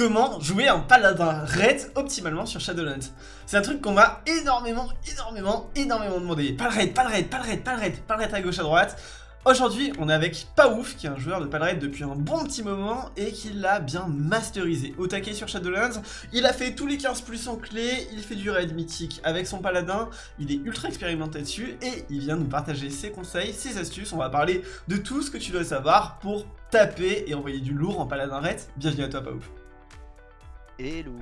comment jouer un paladin raid optimalement sur Shadowlands. C'est un truc qu'on m'a énormément, énormément, énormément demandé. Pas le raid, pas le raid, pas le raid, pas le raid, à gauche à droite. Aujourd'hui, on est avec Paouf, qui est un joueur de Palraid depuis un bon petit moment et qui l'a bien masterisé. Au taquet sur Shadowlands, il a fait tous les 15 plus en clé, il fait du raid mythique avec son paladin, il est ultra expérimenté dessus et il vient nous partager ses conseils, ses astuces. On va parler de tout ce que tu dois savoir pour taper et envoyer du lourd en paladin raid. Bienvenue à toi Paouf. Hello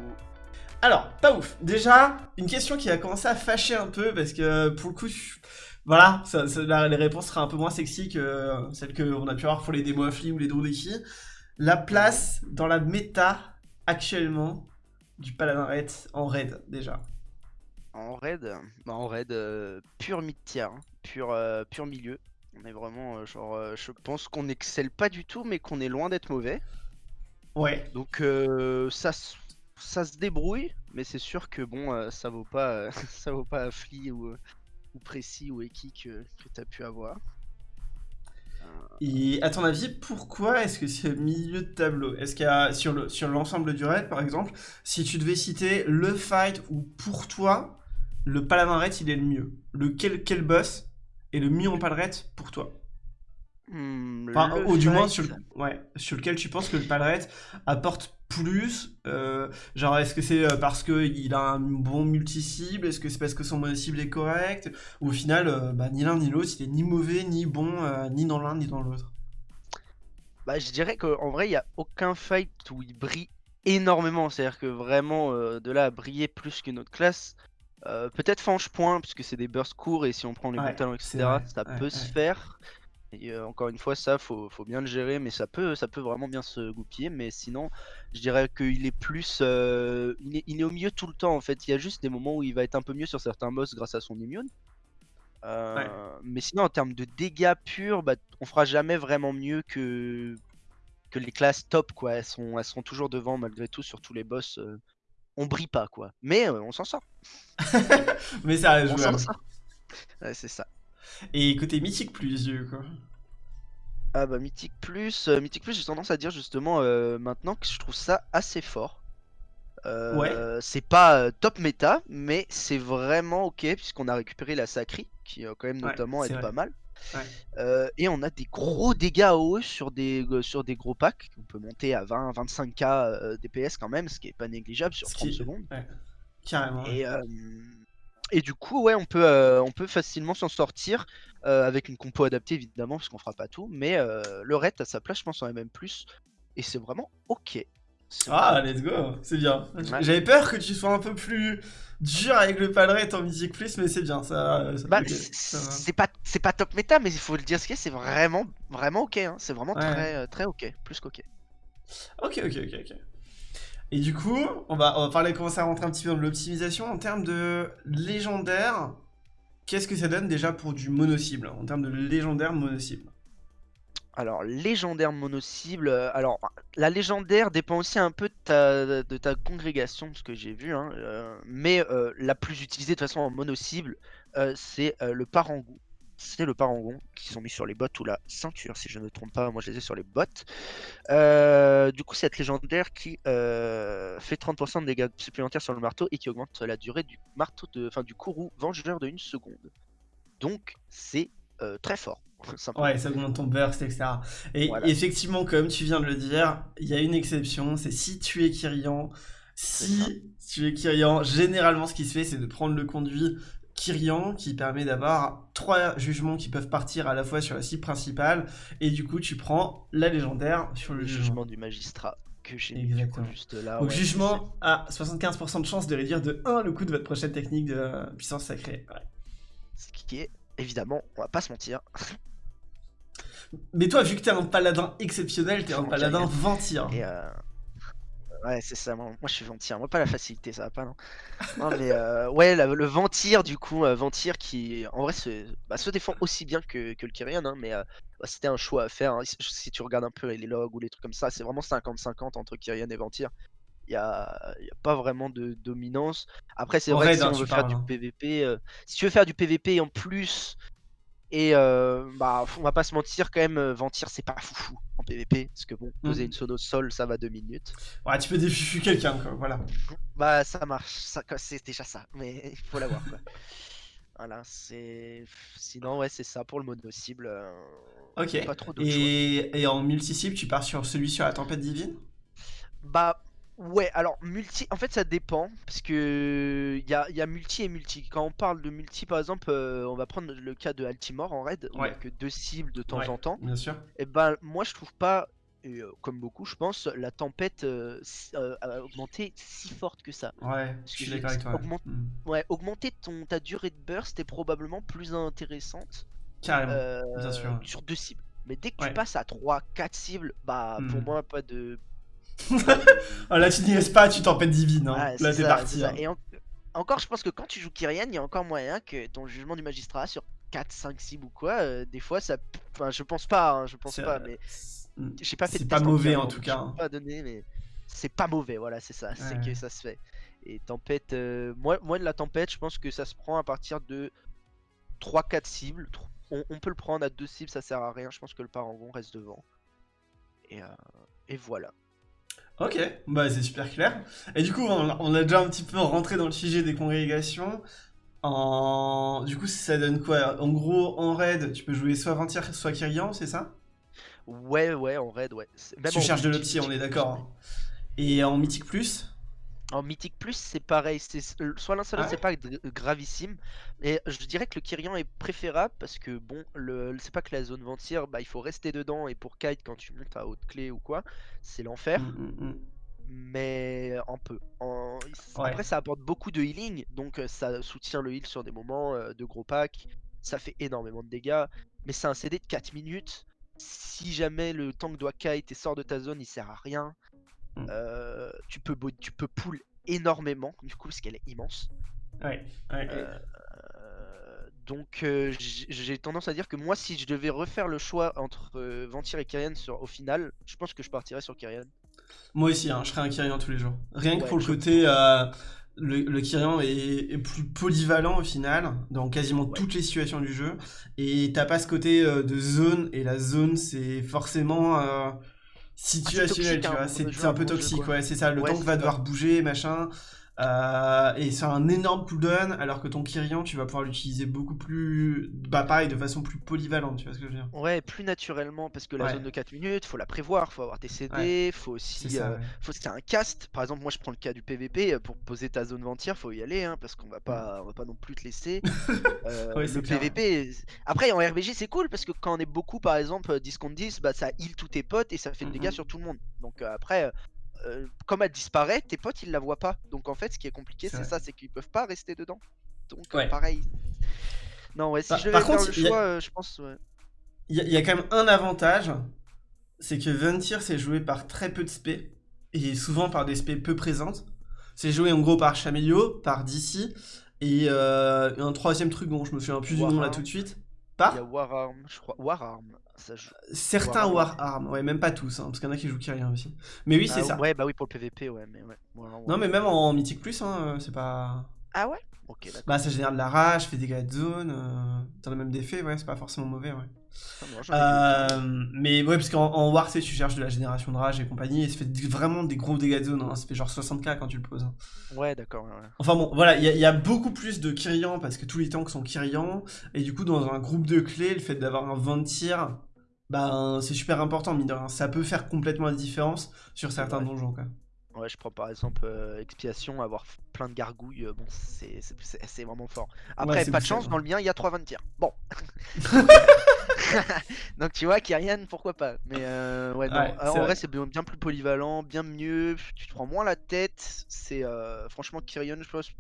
Alors, Paouf, déjà, une question qui a commencé à fâcher un peu parce que pour le coup, voilà, ça, les réponses seraient un peu moins sexy que euh, celles qu'on a pu avoir pour les démos affli ou les Drodeki. La place dans la méta actuellement du Paladin en raid déjà. En raid bah, En raid euh, pur mid-tier, hein. pur, euh, pur milieu. On est vraiment genre, je pense qu'on n'excelle pas du tout, mais qu'on est loin d'être mauvais. Ouais. Donc ça, ça se débrouille, mais c'est sûr que bon, ça vaut pas, ça vaut pas affli ou précis ou équi que, tu as pu avoir. Et à ton avis, pourquoi est-ce que c'est milieu de tableau? Est-ce qu'il y a sur le sur l'ensemble du raid, par exemple, si tu devais citer le fight où pour toi le paladin raid il est le mieux, le quel, quel boss est le mieux en paladin pour toi? Hmm, ou du moins sur, ouais, sur lequel tu penses que le paladin apporte plus euh, Genre, est-ce que c'est euh, parce qu'il a un bon multi-cible Est-ce que c'est parce que son mono-cible est correct Ou au final, euh, bah, ni l'un ni l'autre, il est ni mauvais, ni bon, ni dans l'un, ni dans l'autre? Bah, je dirais qu'en vrai, il n'y a aucun fight où il brille énormément. C'est-à-dire que vraiment, de là à briller plus qu'une autre classe, peut-être Fange Point, puisque c'est des bursts courts et si on prend les bons talents, etc., ça peut se faire. Et euh, encore une fois, ça, faut, faut, bien le gérer, mais ça peut, ça peut vraiment bien se goupiller. Mais sinon, je dirais qu'il est plus. Euh, il, est, il, est, au milieu tout le temps, en fait. Il y a juste des moments où il va être un peu mieux sur certains boss grâce à son immune. Euh, mais sinon, en termes de dégâts purs, bah, on fera jamais vraiment mieux que, que les classes top, quoi. Elles sont, elles sont toujours devant, malgré tout, sur tous les boss. on brille pas, quoi. Mais on s'en sort. mais ça. Ouais, c'est ça. Et côté Mythique Plus, quoi. Ah bah Mythique Plus, euh, Mythique Plus, j'ai tendance à dire justement euh, maintenant que je trouve ça assez fort. Euh, ouais. C'est pas top méta, mais c'est vraiment ok puisqu'on a récupéré la Sacri, qui quand même notamment est pas mal. et on a des gros dégâts à OE sur des, sur des gros packs. On peut monter à 20-25k DPS quand même, ce qui est pas négligeable sur 30 secondes. Carrément. Et, et du coup, ouais, on peut, euh, on peut facilement s'en sortir euh, avec une compo adaptée évidemment, parce qu'on fera pas tout. Mais euh, le raid a sa place, je pense, en MM+. Et c'est vraiment ok. Ah, let's go, c'est bien. J'avais peur que tu sois un peu plus dur avec le palret en Mythic Plus, mais c'est bien, ça. bah, c'est pas, pas top méta, mais il faut le dire ce qu'est, c'est vraiment, vraiment ok. Hein. C'est vraiment très, très ok, plus qu'ok. Ok, ok, ok, ok. Et du coup, on va, parler, commencer à rentrer un petit peu dans l'optimisation. En termes de légendaire, qu'est-ce que ça donne déjà pour du mono-cible En termes de légendaire mono-cible? Alors, légendaire mono-cible, euh, alors la légendaire dépend aussi un peu de ta, de ta congrégation, ce que j'ai vu, hein, euh, mais euh, la plus utilisée de toute façon en mono-cible, c'est le parangou c'est le parangon qui sont mis sur les bottes ou la ceinture si je ne me trompe pas, moi je les ai sur les bottes. Euh, du coup c'est cette légendaire qui euh, fait 30% de dégâts supplémentaires sur le marteau et qui augmente la durée du marteau de, enfin du courroux vengeur de une seconde. Donc c'est euh, très fort. Ouais, ça augmente ton burst, etc. Et effectivement, comme tu viens de le dire, il y a une exception, c'est si tu es Kyrian. Si tu es Kyrian, généralement ce qui se fait, c'est de prendre le conduit Kyrian qui permet d'avoir trois jugements qui peuvent partir à la fois sur la cible principale et du coup tu prends la légendaire sur le, jugement. du magistrat que j'ai juste là. Donc jugement à 75% de chance de réduire de 1 le coût de votre prochaine technique de puissance sacrée. Ce qui est évidemment, on va pas se mentir. Mais toi vu que t'es un paladin exceptionnel, t'es un paladin ventir. Et euh, Ouais, c'est ça. Moi, je suis ventir. Moi, pas la facilité, ça va pas, non Non, mais euh, ouais, le ventir, du coup, euh, ventir qui, en vrai, se, bah, se défend aussi bien que, que le Kyrian, hein, mais euh, bah, c'était un choix à faire. Hein. Si tu regardes un peu les logs ou les trucs comme ça, c'est vraiment 50-50 entre Kyrian et ventir. Il n'y a, y a, pas vraiment de dominance. Après, c'est vrai que si on veut faire du PVP, si tu veux faire du PVP en plus Et euh, bah, on va pas se mentir, quand même, euh, Ventir, c'est pas foufou en PvP. Parce que bon, poser Mm. une sono sol, ça va deux minutes. Ouais, tu peux défifu quelqu'un, quoi, voilà. Bah, ça marche, ça, c'est déjà ça. Mais il faut l'avoir, quoi. Voilà, c'est. Sinon, ouais, c'est ça pour le mono cible. euh, Ok. Pas trop. Et, et en multi-cible, tu pars sur celui sur la tempête divine? Bah ouais, alors multi, en fait ça dépend parce que il y a, y a multi et multi. Quand on parle de multi par exemple, euh, on va prendre le cas de Altimore en raid où il y a Ouais. que deux cibles de temps Ouais, en temps. Bien sûr. Et ben moi je trouve pas, et, euh, comme beaucoup je pense, la tempête euh, a augmenté si forte que ça. Ouais, Parce je suis d'accord avec toi. ouais. augmente- Mm. Ouais, augmenter ton, ta durée de burst est probablement plus intéressante Carrément. euh, bien sûr. sur deux cibles. Mais dès que Ouais. tu passes à 3, 4 cibles, bah pour Mhm. moi pas de, là, tu n'y restes pas, tu tempête divine. Hein. Là, c'est t'es parti. hein. Et en- encore, je pense que quand tu joues Kyrian, il y a encore moyen que ton jugement du magistrat sur 4, 5 cibles ou quoi, euh, des fois ça. Enfin, je pense pas, hein, je pense pas, mais Mm. j'ai pas fait c'est pas mauvais, en tout cas, hein. pas donner, mais c'est pas mauvais, voilà, c'est ça, c'est que ça se fait. Et tempête, euh, moi, moi de la tempête, je pense que ça se prend à partir de 3-4 cibles. On peut le prendre à 2 cibles, ça sert à rien, je pense que le parangon reste devant. Et, euh, et voilà. Ok, bah c'est super clair. Et du coup, on, on a déjà un petit peu rentré dans le sujet des congrégations. En... Du coup, ça donne quoi? En gros, en raid, tu peux jouer soit Ventir, soit Kyrian, c'est ça? Ouais, ouais, en raid, ouais. Même Tu en cherches de l'opti, on est d'accord. Et en Mythique Plus? En Mythique Plus, c'est pareil. C'est euh, soit l'un soit l'autre, Ah c'est pas gravissime. Et je dirais que le Kyrian est préférable parce que bon, le, c'est pas que la zone ventir, bah il faut rester dedans. Et pour kite, quand tu montes à haute clé ou quoi, c'est l'enfer. Mm, mm, mm. Mais un peu. En- Ouais. Après, ça apporte beaucoup de healing, donc euh, ça soutient le heal sur des moments euh, de gros packs. Ça fait énormément de dégâts. Mais c'est un CD de 4 minutes. Si jamais le tank doit kite et sort de ta zone, il sert à rien. Mm. Euh, tu peux tu peux pull énormément du coup parce qu'elle est immense. Ouais, ouais. Euh, donc euh, j- j'ai tendance à dire que moi si je devais refaire le choix entre Ventir et Kyrian sur, au final, je pense que je partirais sur Kyrian. Moi aussi, hein, je serais un Kyrian tous les jours. Rien que pour le côté. le, le Kyrian est, est plus polyvalent au final, dans quasiment Ouais. toutes les situations du jeu. Et t'as pas ce côté euh, de zone, et la zone, c'est forcément. euh, situationnel, toxique, tu vois, c'est un peu jeu, toxique, ouais, c'est ça, le Ouais, tank va devoir bouger, machin, euh, et c'est un énorme cooldown, alors que ton Kyrian, tu vas pouvoir l'utiliser beaucoup plus, bah pareil, de façon plus polyvalente, tu vois ce que je veux dire Ouais, plus naturellement parce que la Ouais. zone de 4 minutes, faut la prévoir, faut avoir tes CD, faut C'est aussi ça, euh, ouais. c'est un cast. Par exemple, moi je prends le cas du PVP euh, pour poser ta zone ventir, faut y aller hein, parce qu'on va pas on va pas non plus te laisser. Euh, c'est le clair, PVP après en RBG c'est cool parce que quand on est beaucoup par exemple euh, 10 contre 10, bah ça heal tous tes potes et ça fait de dégâts Mhm. sur tout le monde. Donc après euh, comme elle disparaît, tes potes ils la voient pas. Donc en fait, ce qui est compliqué, C'est ça, c'est qu'ils peuvent pas rester dedans. Donc euh, Ouais. pareil. Non, ouais, si Par- je devais par faire contre, le il y a- choix, euh, je pense ouais. Il y, a- il y a quand même un avantage, c'est que Ventir c'est joué par très peu de spé, et souvent par des spé peu présentes. C'est joué en gros par Chamelio, par DC, et euh, un troisième truc dont je me souviens plus du nom là tout de suite. Il y a Par Wararm, je crois. Wararm, ça joue. certains Warhound. Wararm, ouais, même pas tous, hein, parce qu'il y en a qui jouent Kyrian aussi. Mais oui, c'est Ah, ça. Ouais, bah oui, pour le PVP, ouais, mais ouais. Non, mais même en Mythique Plus, hein, euh, c'est pas. Ah ouais? Ok. Bah, ça génère de la rage, fait des dégâts de zone, euh, t'en as même des faits, ouais, c'est pas forcément mauvais, ouais. Ah. Euh, mais ouais, parce qu'en en War, tu sais, tu cherches de la génération de rage et compagnie, et ça fait vraiment des gros dégâts de zone, hein, ça fait genre 60k quand tu le poses. hein. Ouais, d'accord, ouais, ouais. Enfin bon, voilà, il y, a- il y a beaucoup plus de Kyrian parce que tous les tanks sont Kyrian, et du coup, dans un groupe de clés, le fait d'avoir un 20 tir, ben, c'est super important, mine de rien. Ça peut faire complètement la différence sur certains Ouais. donjons, quoi. Ouais, je prends par exemple euh, Expiation, avoir plein de gargouilles, euh, bon, c'est vraiment fort. Après, pas de chance, dans le mien, il y a 3 20 tirs. Bon. Donc tu vois, Kyrian, pourquoi pas. Mais euh, ouais, non, Ouais, en vrai. c'est bien, bien plus polyvalent, bien mieux. Tu te prends moins la tête. C'est euh, franchement Kyrian, je pense,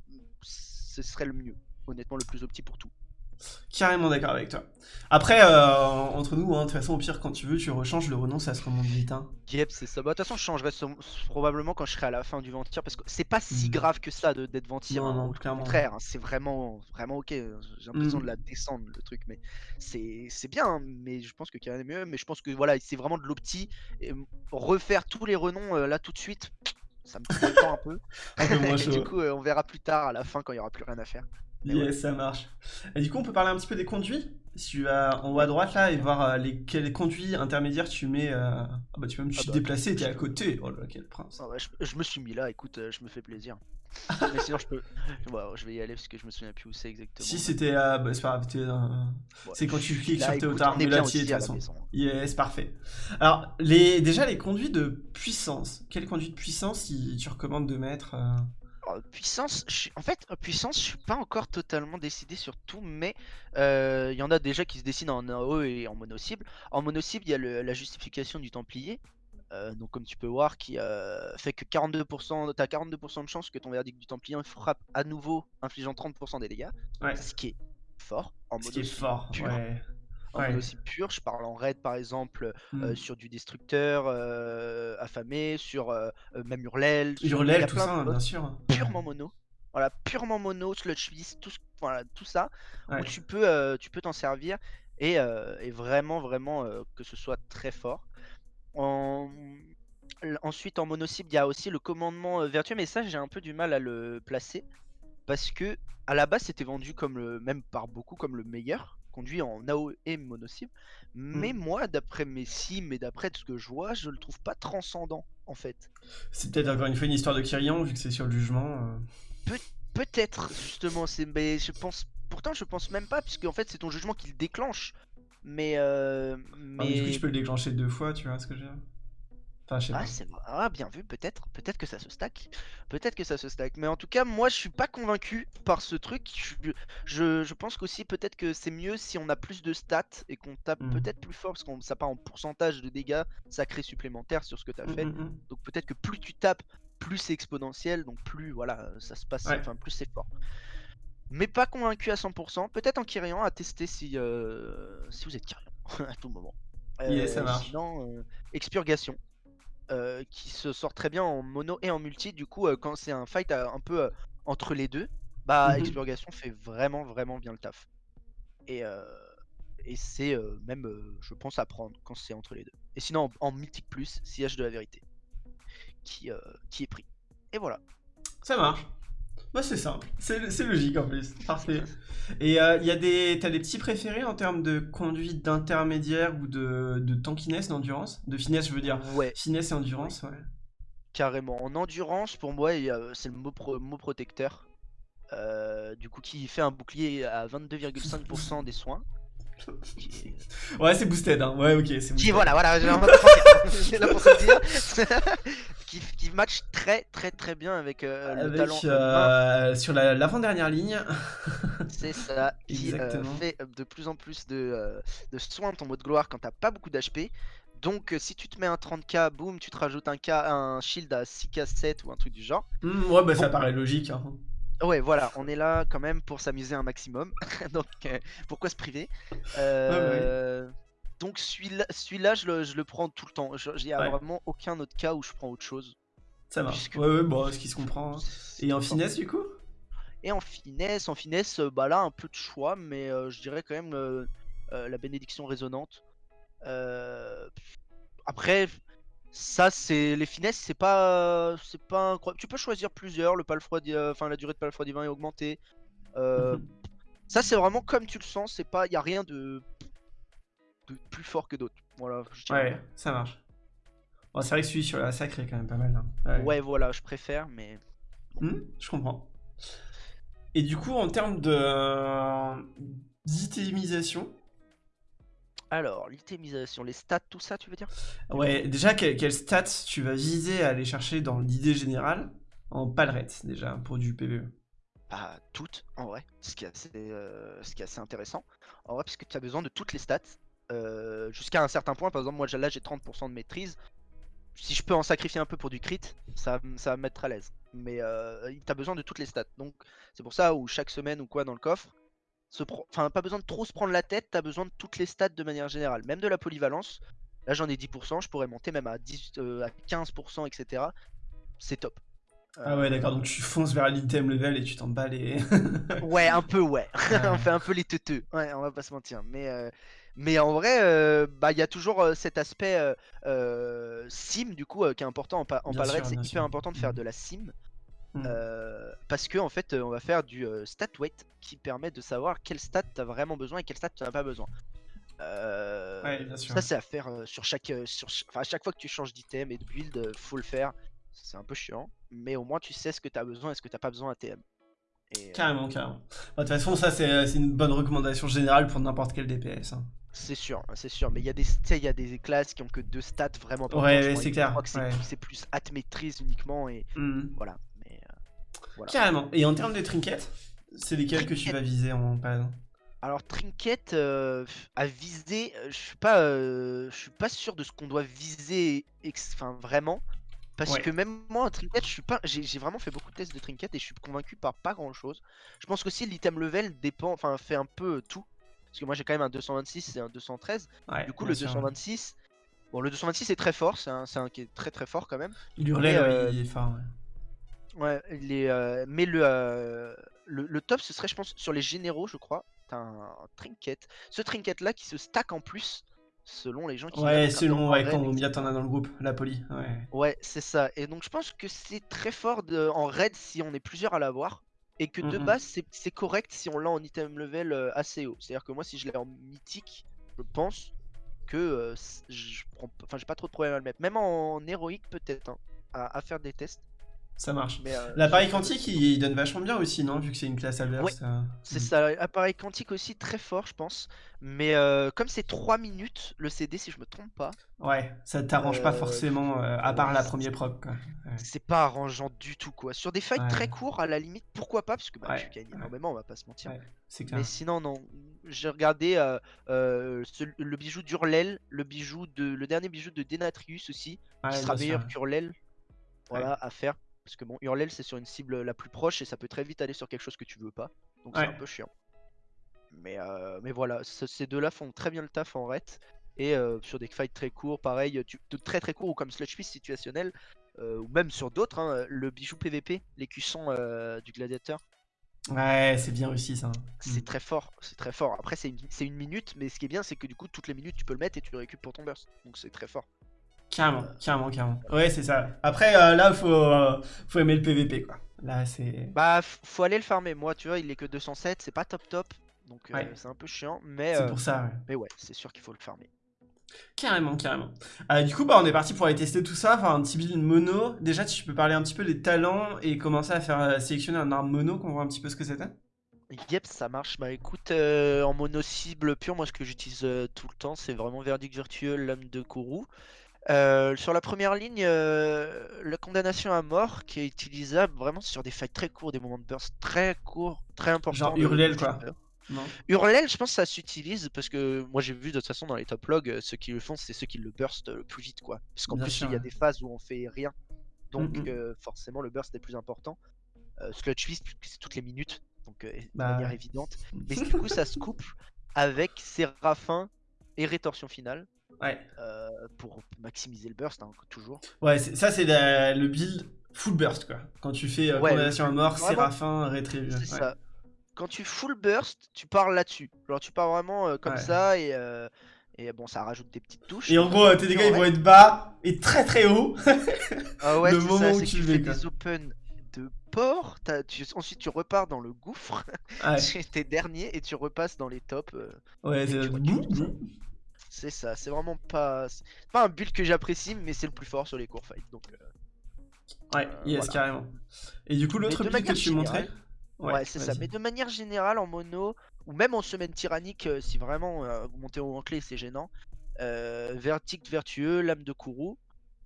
ce serait le mieux. Honnêtement, le plus opti pour tout. Carrément d'accord avec toi. Après, euh, entre nous, hein, de toute façon, au pire, quand tu veux, tu rechanges le renom, ça se remonte vite. Hein. Yep, c'est ça. Bah, de toute façon, je changerai probablement quand je serai à la fin du ventir parce que c'est pas si Mhm. grave que ça d'être ventir. Non, hein, non, Au clairement. contraire, hein, c'est vraiment, vraiment ok. J'ai l'impression Mhm. de la descendre le truc, mais c'est bien. hein, Mais je pense que Karen est mieux. Mais je pense que voilà, c'est vraiment de l'opti. Refaire tous les renoms euh, là tout de suite, ça me prend le temps un peu. Un peu moins Et chaud. du coup, euh, on verra plus tard à la fin quand il y aura plus rien à faire. Ouais. Yes, ça marche. Et du coup, on peut parler un petit peu des conduits? Si tu vas en haut à droite là et voir euh, les, quels conduits intermédiaires tu mets. euh, Ah bah tu peux même Ah te bah, déplacer, t'es à côté. Oh là quel prince. Ah ouais, je, je me suis mis là, écoute, euh, je me fais plaisir. Mais sinon, je peux. Ouais, je vais y aller parce que je me souviens plus où c'est exactement. Si c'était. euh, bah, c'est pas grave, t'es, euh, Ouais, c'est quand tu cliques là, sur est mais là, es, de toute façon. Yes, parfait. Alors, les, déjà, les conduits de puissance. Quel conduit de puissance tu recommandes de mettre puissance, je suis... en fait, euh, puissance, je suis pas encore totalement décidé sur tout, mais euh, il y en a déjà qui se dessinent en AOE et en mono-cible. En mono-cible, il y a le- la justification du Templier. euh, donc comme tu peux voir, qui euh, fait que 42%, t'as 42% de chance que ton verdict du Templier frappe à nouveau, infligeant 30% des dégâts. Ouais, Ce qui est fort. En ce qui est mono-cible fort. pur. Ouais. En Ouais. mono-cible pur, je parle en raid par exemple, euh, Hmm. sur du destructeur euh, affamé, sur euh, même Hurlel, tout ça, bien sûr. purement mono. Voilà, purement mono, sludge tout, voilà, tout ça, Ouais. où tu peux tu peux t'en servir et, et vraiment, vraiment que ce soit très fort. En- Ensuite, en mono cible, il y a aussi le commandement vertueux, mais ça, j'ai un peu du mal à le placer parce que à la base, c'était vendu comme le, même par beaucoup comme le meilleur, conduit en AO et mono cible. Mais Hmm. moi, d'après mes sims et d'après ce que je vois, je le trouve pas transcendant en fait. C'est peut-être encore une fois une histoire de Kyrian, vu que c'est sur le jugement. euh. Peut-être, justement, c'est. Mais je pense. Pourtant, je pense même pas, puisque en fait, c'est ton jugement qui le déclenche. Mais. Euh... Ah, mais du coup, Mais. tu peux le déclencher deux fois, tu vois ce que je veux dire Enfin, je sais Ah, pas. Ah, bien vu, peut-être. Peut-être que ça se stack. Peut-être que ça se stack. Mais en tout cas, moi, je suis pas convaincu par ce truc. Je, je, je pense qu'aussi, peut-être que c'est mieux si on a plus de stats et qu'on tape Hmm. peut-être plus fort, parce qu'on ça part en pourcentage de dégâts sacrés supplémentaires sur ce que tu as Hmm, fait. hmm, hmm. Donc peut-être que plus tu tapes, plus c'est exponentiel, donc plus voilà, ça se passe, Ouais. enfin plus c'est fort. Mais pas convaincu à 100%. Peut-être en Kyrian à tester si euh, si vous êtes Kyrian à tout moment. Ça Euh, marche. Sinon, euh, Expurgation. Euh, qui se sort très bien en mono et en multi. Du coup, euh, quand c'est un fight euh, un peu euh, entre les deux, bah. Expurgation fait vraiment vraiment bien le taf. Et, euh, et c'est euh, même, euh, je pense, à prendre quand c'est entre les deux. Et sinon, en, en Mythique Plus, Sillage de la Vérité, qui, euh, qui est pris. Et voilà. Ça marche. Bah, c'est simple. C'est c'est logique en plus. Parfait. Et euh, il y a des. T'as des petits préférés en termes de conduite d'intermédiaire ou de, de tankiness, d'endurance? De finesse, je veux dire. Ouais, Finesse et endurance, ouais. carrément. En endurance, pour moi, c'est le mot, pro- mot protecteur. Euh, du coup, qui fait un bouclier à 22,5% des soins. Qui Ouais, c'est boosted, hein. Ouais, ok, c'est Qui, boosted. voilà, voilà, j'ai un peu pensé. J'ai là pour se dire. qui, qui match très, très, très bien avec euh, le Avec, talent euh, sur la- l'avant-dernière ligne. C'est ça, qui euh, fait de plus en plus de, de soins de ton mode gloire quand t'as pas beaucoup d'HP. Donc si tu te mets un 30k, boum, tu te rajoutes un, K, un shield à 6k 7 ou un truc du genre. Hmm, ouais, bah ça Bon. paraît logique. Hein. Ouais, voilà, on est là quand même pour s'amuser un maximum. donc euh, pourquoi se priver? Euh, Donc celui-là, celui-là je, le, je le prends tout le temps. Il n'y a Ouais. vraiment aucun autre cas où je prends autre chose. Ça marche. Puisque- Ouais, ouais, bon, ce qui se comprend. hein. Et en finesse, du coup? Et en finesse, en finesse, euh, bah là un peu de choix, mais euh, je dirais quand même euh, euh, la bénédiction résonante. Après, ça c'est les finesses, c'est pas, c'est pas incroyable. Tu peux choisir plusieurs. Le euh, enfin la durée de palefroid divin est augmentée. Ça c'est vraiment comme tu le sens. C'est pas, y a rien de plus fort que d'autres. Voilà. je. Ouais, ça marche. Bon, c'est vrai que celui sur la sacrée quand même pas mal. hein. Ouais, voilà, je préfère, mais Hmm, je comprends. Et du coup, en termes de d'itemisation, alors l'itémisation, les stats, tout ça, tu veux dire? Ouais, déjà, quel, quel stats tu vas viser à aller chercher dans l'idée générale en palerette, déjà, pour du. PvE Bah, toutes, en vrai, ce qui est assez, euh, ce qui est assez intéressant. En vrai, parce que tu as besoin de toutes les stats, euh, jusqu'à un certain point. Par exemple, moi là j'ai 30% de maîtrise. Si je peux en sacrifier un peu pour du crit, ça, ça va me mettre à l'aise. Mais euh, tu as besoin de toutes les stats. Donc, c'est pour ça où chaque semaine ou quoi dans le coffre, enfin, pas besoin de trop se prendre la tête, tu as besoin de toutes les stats de manière générale. Même de la polyvalence. Là j'en ai 10%, je pourrais monter même à, 10, euh, à 15%, etc. C'est top. Ah ouais, d'accord, donc tu fonces vers l'item level et tu t'en bats les... Ouais, un peu, ouais. Ouais. on fait un peu les teuteux. Ouais, on va pas se mentir. Mais, euh, mais en vrai, euh, bah, il y a toujours euh, cet aspect euh, sim, du coup, qui est important en, pa en sûr, C'est hyper sûr. important de faire Mhm. de la sim. Euh, parce que en fait, on va faire du stat weight qui permet de savoir quel stat t'as vraiment besoin et quel stat tu n'as pas besoin. Ouais, bien sûr. ça, c'est à faire sur chaque, sur, ch- à chaque fois que tu changes d'item et de build, faut le faire. C'est un peu chiant, mais au moins tu sais ce que tu as besoin et ce que t'as pas besoin à TM. Et, euh, Carrément, carrément. Bah, De toute façon, ça, c'est c'est une bonne recommandation générale pour n'importe quel DPS. hein. C'est sûr, c'est sûr, mais il y a des, y a des classes qui ont que deux stats vraiment importantes. Ouais, je c'est je clair, crois que c'est ouais. plus- at maîtrise uniquement et voilà. Mais, euh, voilà. Carrément. Et en termes de trinkets, c'est lesquels que tu vas viser en pad Alors trinket euh, à viser, euh, je suis pas, euh, je suis pas sûr de ce qu'on doit viser, enfin vraiment, parce Ouais. que même moi un trinket, je suis pas, j'ai vraiment fait beaucoup de tests de trinket et je suis convaincu par pas grand chose. Je pense qu'aussi l'item level dépend, enfin fait un peu tout, parce que moi j'ai quand même un 226 et un 213. Ouais, Du coup le sûr. 226, bon le 226 est très fort, c'est un, qui est très très fort quand même. L'hurlet, Mais, ouais, euh, il est fort. ouais. Ouais, les, euh, mais le, euh, le, le top ce serait je pense sur les généraux je crois, t'as un, un trinket. Ce trinket là qui se stack en plus selon les gens qui Ouais, selon ouais, raid, combien t'en as dans le groupe, la poli. Ouais. Ouais c'est ça, et donc je pense que c'est très fort de- en raid si on est plusieurs à l'avoir. Et que de Mhm. base c'est correct si on l'a en item level euh, assez haut. C'est à dire que moi si je l'ai en mythique, je pense que euh, je prends, enfin j'ai pas trop de problème à le mettre. Même en héroïque peut-être, hein, à, à faire des tests. Ça marche. Mais, euh, L'appareil quantique, il, il donne vachement bien aussi, non Vu que c'est une classe à burst. euh. C'est Mm. ça, appareil quantique aussi très fort, je pense. Mais euh, comme c'est 3 minutes le CD, si je me trompe pas, Ouais, ça t'arrange pas forcément, euh, à part ouais, la première proc. Quoi. c'est pas arrangeant du tout quoi. Sur des fights Ouais. très courts, à la limite, pourquoi pas Parce que bah, Ouais, tu gagnes énormément, on va pas se mentir. Ouais, c'est clair. Mais sinon, non. J'ai regardé euh, euh, ce- le bijou d'Urlel, le bijou de, le dernier bijou de Denatrius aussi, Ouais, qui sera meilleur qu'Urlel. Voilà, à faire. Parce que bon, Urlel c'est sur une cible la plus proche et ça peut très vite aller sur quelque chose que tu veux pas. Donc c'est un peu chiant. Mais, euh, mais voilà, ce- ces deux-là font très bien le taf en ret. Et euh, sur des fights très courts, pareil, tu, très très courts ou comme Sludge Fist situationnel, euh, ou même sur d'autres, hein, le bijou PVP, l'écusson du gladiateur, Ouais, c'est bien réussi ça. c'est Mm. très fort, c'est très fort. Après c'est une, c'est une minute, mais ce qui est bien c'est que du coup toutes les minutes tu peux le mettre et tu le récupères pour ton burst. Donc c'est très fort. Carrément, carrément, carrément. Ouais, c'est ça. Après, euh, là, faut, euh, faut aimer le PVP, quoi. Là, c'est. Bah faut aller le farmer, moi tu vois il est que 207, c'est pas top top, donc euh, c'est un peu chiant, mais, C'est euh, pour ça, ouais. mais ouais c'est sûr qu'il faut le farmer. Carrément, carrément. Euh, du coup, bah, on est parti pour aller tester tout ça, faire un petit build mono. Déjà, tu peux parler un petit peu des talents et commencer à faire euh, sélectionner un arme mono, qu'on voit un petit peu ce que c'était Yep, ça marche. Bah écoute, euh, en mono cible pure, moi ce que j'utilise euh, tout le temps, c'est vraiment Verdict Virtueux, l'âme de Kourou. Euh, sur la première ligne, euh, la condamnation à mort qui est utilisable vraiment sur des fights très courts, des moments de burst très courts, très importants. Genre Hurlel, quoi. Non Hurlel, je pense que ça s'utilise parce que moi j'ai vu de toute façon dans les top logs, euh, ceux qui le font, c'est ceux qui le burst le plus vite quoi. Parce qu'en plus sûr, il y a ouais. des phases où on fait rien, donc Mm, mm. euh, forcément le burst est plus important. Sludge Fist, c'est toutes les minutes, donc de Bah, manière évidente. Mais du coup ça se couple avec Séraphin et Rétorsion Finale Ouais. euh, pour maximiser le burst, hein, toujours. Ouais, c'est- ça, c'est le build full burst, quoi. Quand tu fais euh, Ouais, condamnation à mort, vraiment, Séraphin, Rétribution. C'est ça. Quand tu full burst, tu pars là-dessus. Genre tu pars vraiment euh, comme Ouais. ça et, euh, et bon ça rajoute des petites touches. Et en gros, tes dégâts, ils vont être bas et très très hauts. Ah ouais, le moment ça, où tu fais quoi. des open de port, tu- ensuite tu repars dans le gouffre, Ouais, tu t'es dernier et tu repasses dans les tops. euh, ouais c'est C'est ça, c'est vraiment pas... c'est pas un build que j'apprécie, mais c'est le plus fort sur les cours fights. Donc, euh, Ouais, Euh, yes, voilà. carrément. Et du coup, l'autre build que tu montrais générale, ouais, c'est ça. Mais de manière générale, en mono, ou même en semaine tyrannique, euh, si vraiment euh, vous montez au clé, c'est gênant. Verdict vertueux, lame de Kourou.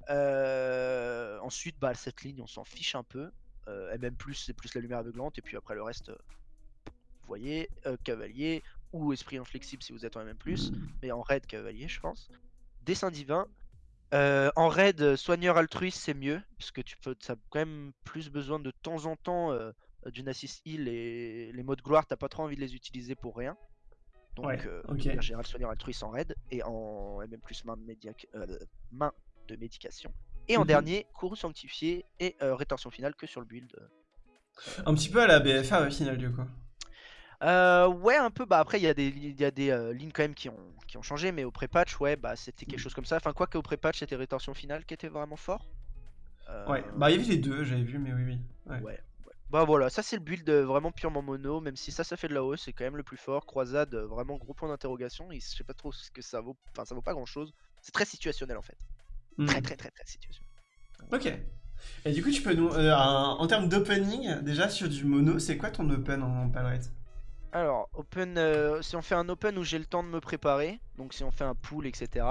Ensuite, bah, cette ligne, on s'en fiche un peu. MM+, c'est plus la lumière aveuglante, et puis après le reste, vous voyez, euh, cavalier, ou esprit inflexible si vous êtes en MM+, Mm. mais en raid cavalier, je pense. Dessin divin. Euh, en raid, euh, soigneur altruiste, c'est mieux, parce que tu peux, as quand même plus besoin de temps en temps euh, d'une assist heal et les modes gloire, t'as pas trop envie de les utiliser pour rien. Donc, Ouais, euh, en général, soigneur altruiste en raid et en MM plus main de, médiac- main de médication. Et en Mhm. dernier, courroux sanctifié et rétention finale que sur le build. Un petit peu à la BFA au final, du coup. Euh, ouais, un peu. Bah après, il y a des, y a des euh, lignes quand même qui ont, qui ont changé, mais au pré-patch, ouais, bah c'était quelque chose comme ça. Enfin, quoi qu'au pré-patch, c'était rétention finale qui était vraiment fort. Euh, Ouais, bah il y avait les deux, j'avais vu, mais oui, oui. Ouais. Ouais, ouais. Bah voilà, ça c'est le build euh, vraiment purement mono, même si ça ça fait de la hausse, c'est quand même le plus fort. Croisade, vraiment gros point d'interrogation, je sais pas trop ce que ça vaut, enfin ça vaut pas grand chose. C'est très situationnel en fait. Hmm. Très très très très situationnel. Ok. Et du coup, tu peux nous. en termes d'opening, déjà sur du mono, c'est quoi ton open en palette? Alors, open, euh, si on fait un open où j'ai le temps de me préparer, donc si on fait un pool, etc.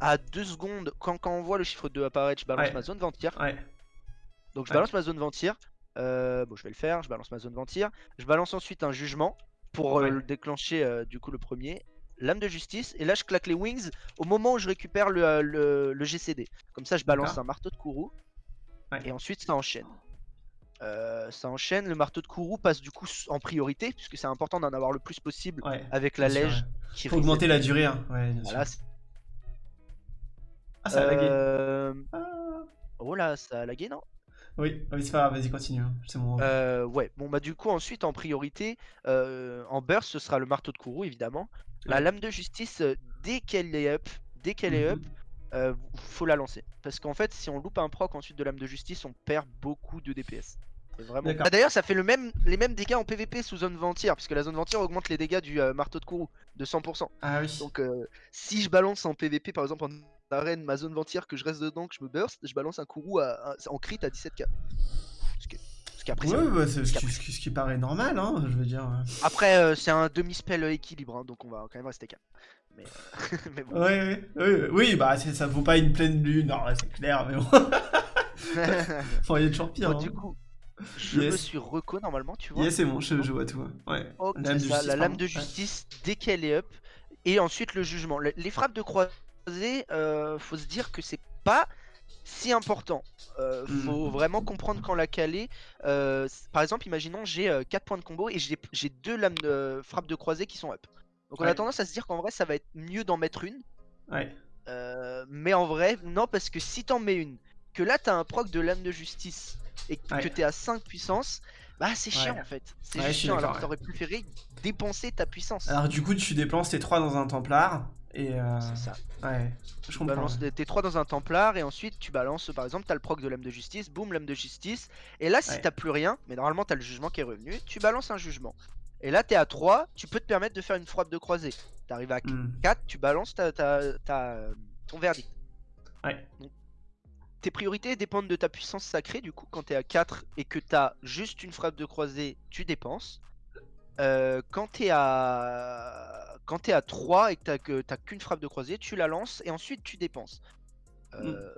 À 2 secondes, quand, quand on voit le chiffre 2 apparaître, je balance Ouais. ma zone ventir. Ouais. Donc je Ouais. balance ma zone ventir. Euh, bon, je vais le faire, je balance ma zone ventir. Je balance ensuite un jugement pour euh, le déclencher euh, du coup le premier. Lame de justice, et là je claque les wings au moment où je récupère le, le- le GCD. Comme ça, je balance un marteau de Ouais. et ensuite ça enchaîne. Euh, ça enchaîne, le marteau de Kourou passe du coup en priorité, puisque c'est important d'en avoir le plus possible Ouais. avec la lège qui Faut augmenter la durée, hein. Ouais, bien Voilà, sûr. c'est- Ah, ça a lagué. Euh, Ah. Oh là, ça a lagué, non? Oui, oui c'est pas grave, vas-y, continue. hein. C'est mon. Euh, ouais, bon bah du coup ensuite en priorité, en burst ce sera le marteau de Kourou évidemment. La lame de justice, dès qu'elle est up, dès qu'elle est up, Mhm. Euh, faut la lancer. Parce qu'en fait si on loupe un proc ensuite de lame de justice, on perd beaucoup de DPS. Vraiment... Ah, D'ailleurs ça fait le même, les mêmes dégâts en PVP sous zone ventière, puisque la zone ventière augmente les dégâts du euh, marteau de Kourou de 100%. Ah oui. Donc euh, si je balance en PVP par exemple en arène ma zone ventière que je reste dedans, que je me burst, je balance un Kourou à, à- en crit à 17k. Ce qui, ce qui après, c'est- Ouais, bah, c'est ce, Parce qui- ce qui- ce qui paraît normal, hein, je veux dire. Après, euh, c'est un demi-spell équilibre, hein, donc on va quand même rester calme. Mais, mais bon. Ouais, ouais, ouais, oui, bah ça vaut pas une pleine lune, c'est clair, mais bon. Enfin, il y a toujours pire. Bon, hein. du coup, je me suis reco normalement, tu vois. Yes, c'est bon, je, je vois tout. Ouais. Ok, Lame de c'est ça, justice, la lame pardon. de justice dès qu'elle est up. Et ensuite le jugement. Le- Les frappes de croisée, euh, faut se dire que c'est pas si important. Euh, faut Mhm. vraiment comprendre quand la caler. Euh, par exemple, imaginons j'ai 4 points de combo et j'ai deux lames de frappes de croisée qui sont up. Donc on a tendance à se dire qu'en vrai ça va être mieux d'en mettre une. Ouais. Euh, mais en vrai, non, parce que si t'en mets une, que là t'as un proc de lame de justice et que Ouais. t'es à 5 puissance, bah c'est chiant en fait. C'est chiant, alors que t'aurais préféré dépenser ta puissance. Alors, du coup, tu dépenses tes 3 dans un Templar, et. Euh... C'est ça. Ouais, je Tu comprends. balances ouais. tes 3 dans un Templar et ensuite tu balances, par exemple, t'as le proc de lame de justice, boum, lame de justice. Et là, si Ouais. t'as plus rien, mais normalement t'as le jugement qui est revenu, tu balances un jugement. Et là, t'es à 3, tu peux te permettre de faire une frappe de croisée. T'arrives à Hmm. 4, tu balances ta, ta- ta- ton verdict. Ouais. tes priorités dépendent de ta puissance sacrée. Du coup, quand t'es à 4 et que t'as juste une frappe de croisée, tu dépenses. Euh, quand t'es à quand t'es à 3 et que t'as que qu'une frappe de croisée, tu la lances et ensuite tu dépenses. Euh,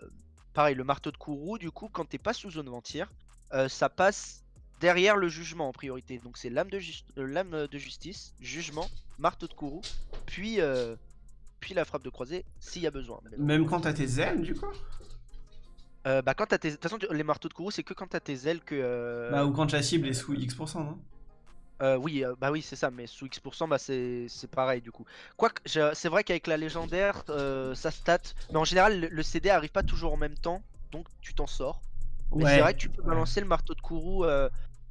Pareil, le marteau de Kourou, du coup, quand t'es pas sous zone ventière, euh, ça passe derrière le jugement en priorité. Donc c'est lame de, euh, de justice, jugement, marteau de Kourou, puis euh, puis la frappe de croisée s'il y a besoin. Mais. Même quand t'as tes ailes, du coup? Euh, bah quand t'as tes... De toute façon, les marteaux de Kourou, c'est que quand t'as tes ailes que... euh, Bah, ou quand la cible est sous X%, non? Euh, oui, euh, bah oui, c'est ça, mais sous X%, bah c'est pareil du coup. Quoique, c'est vrai qu'avec la légendaire, euh, ça stat, mais en général, le, le CD arrive pas toujours en même temps, donc tu t'en sors. Mais c'est vrai que tu peux ouais. balancer le marteau de Kourou...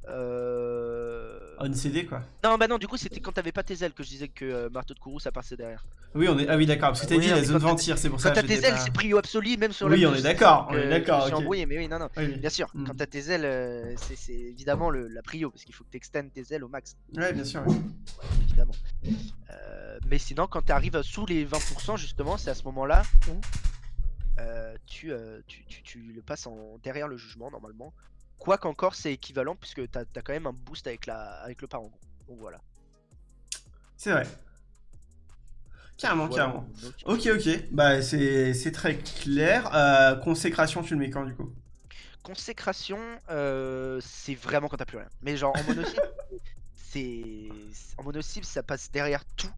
Euh... On CD, quoi. Non, bah non, du coup, c'était quand t'avais pas tes ailes que je disais que euh, marteau de Kourou, ça passait derrière. Oui, on est... Ah oui, d'accord, parce que t'as Oui, dit non, la mais zone quand t'as- ventire, c'est pour ça Quand que t'as je tes ailes, pas- c'est prio absolu, même sur Oui, la on est d'accord, on est d'accord, Je me suis ok. embrouillé, mais oui, non, non. Oui, oui. Bien sûr, Mm. quand t'as tes ailes, euh, c'est c'est évidemment le- la prio, parce qu'il faut que t'extendes tes ailes au max. Ouais, bien sûr. ouais. évidemment. Euh, mais sinon, quand tu arrives sous les 20%, justement, c'est à ce moment-là où euh, tu, euh, tu, tu- tu le passes en, derrière le jugement, normalement. Quoi qu'encore, c'est équivalent, puisque tu as, quand même un boost avec, la, avec le parangon. Donc voilà. C'est vrai. Carrément, Voilà, carrément. donc, Ok, ok. Bah, c'est très clair. Euh, consécration, tu le mets quand, du coup? Consécration, euh, c'est vraiment quand t'as plus rien. Mais genre en mono-cible, c'est. En mono-cible, ça passe derrière tout.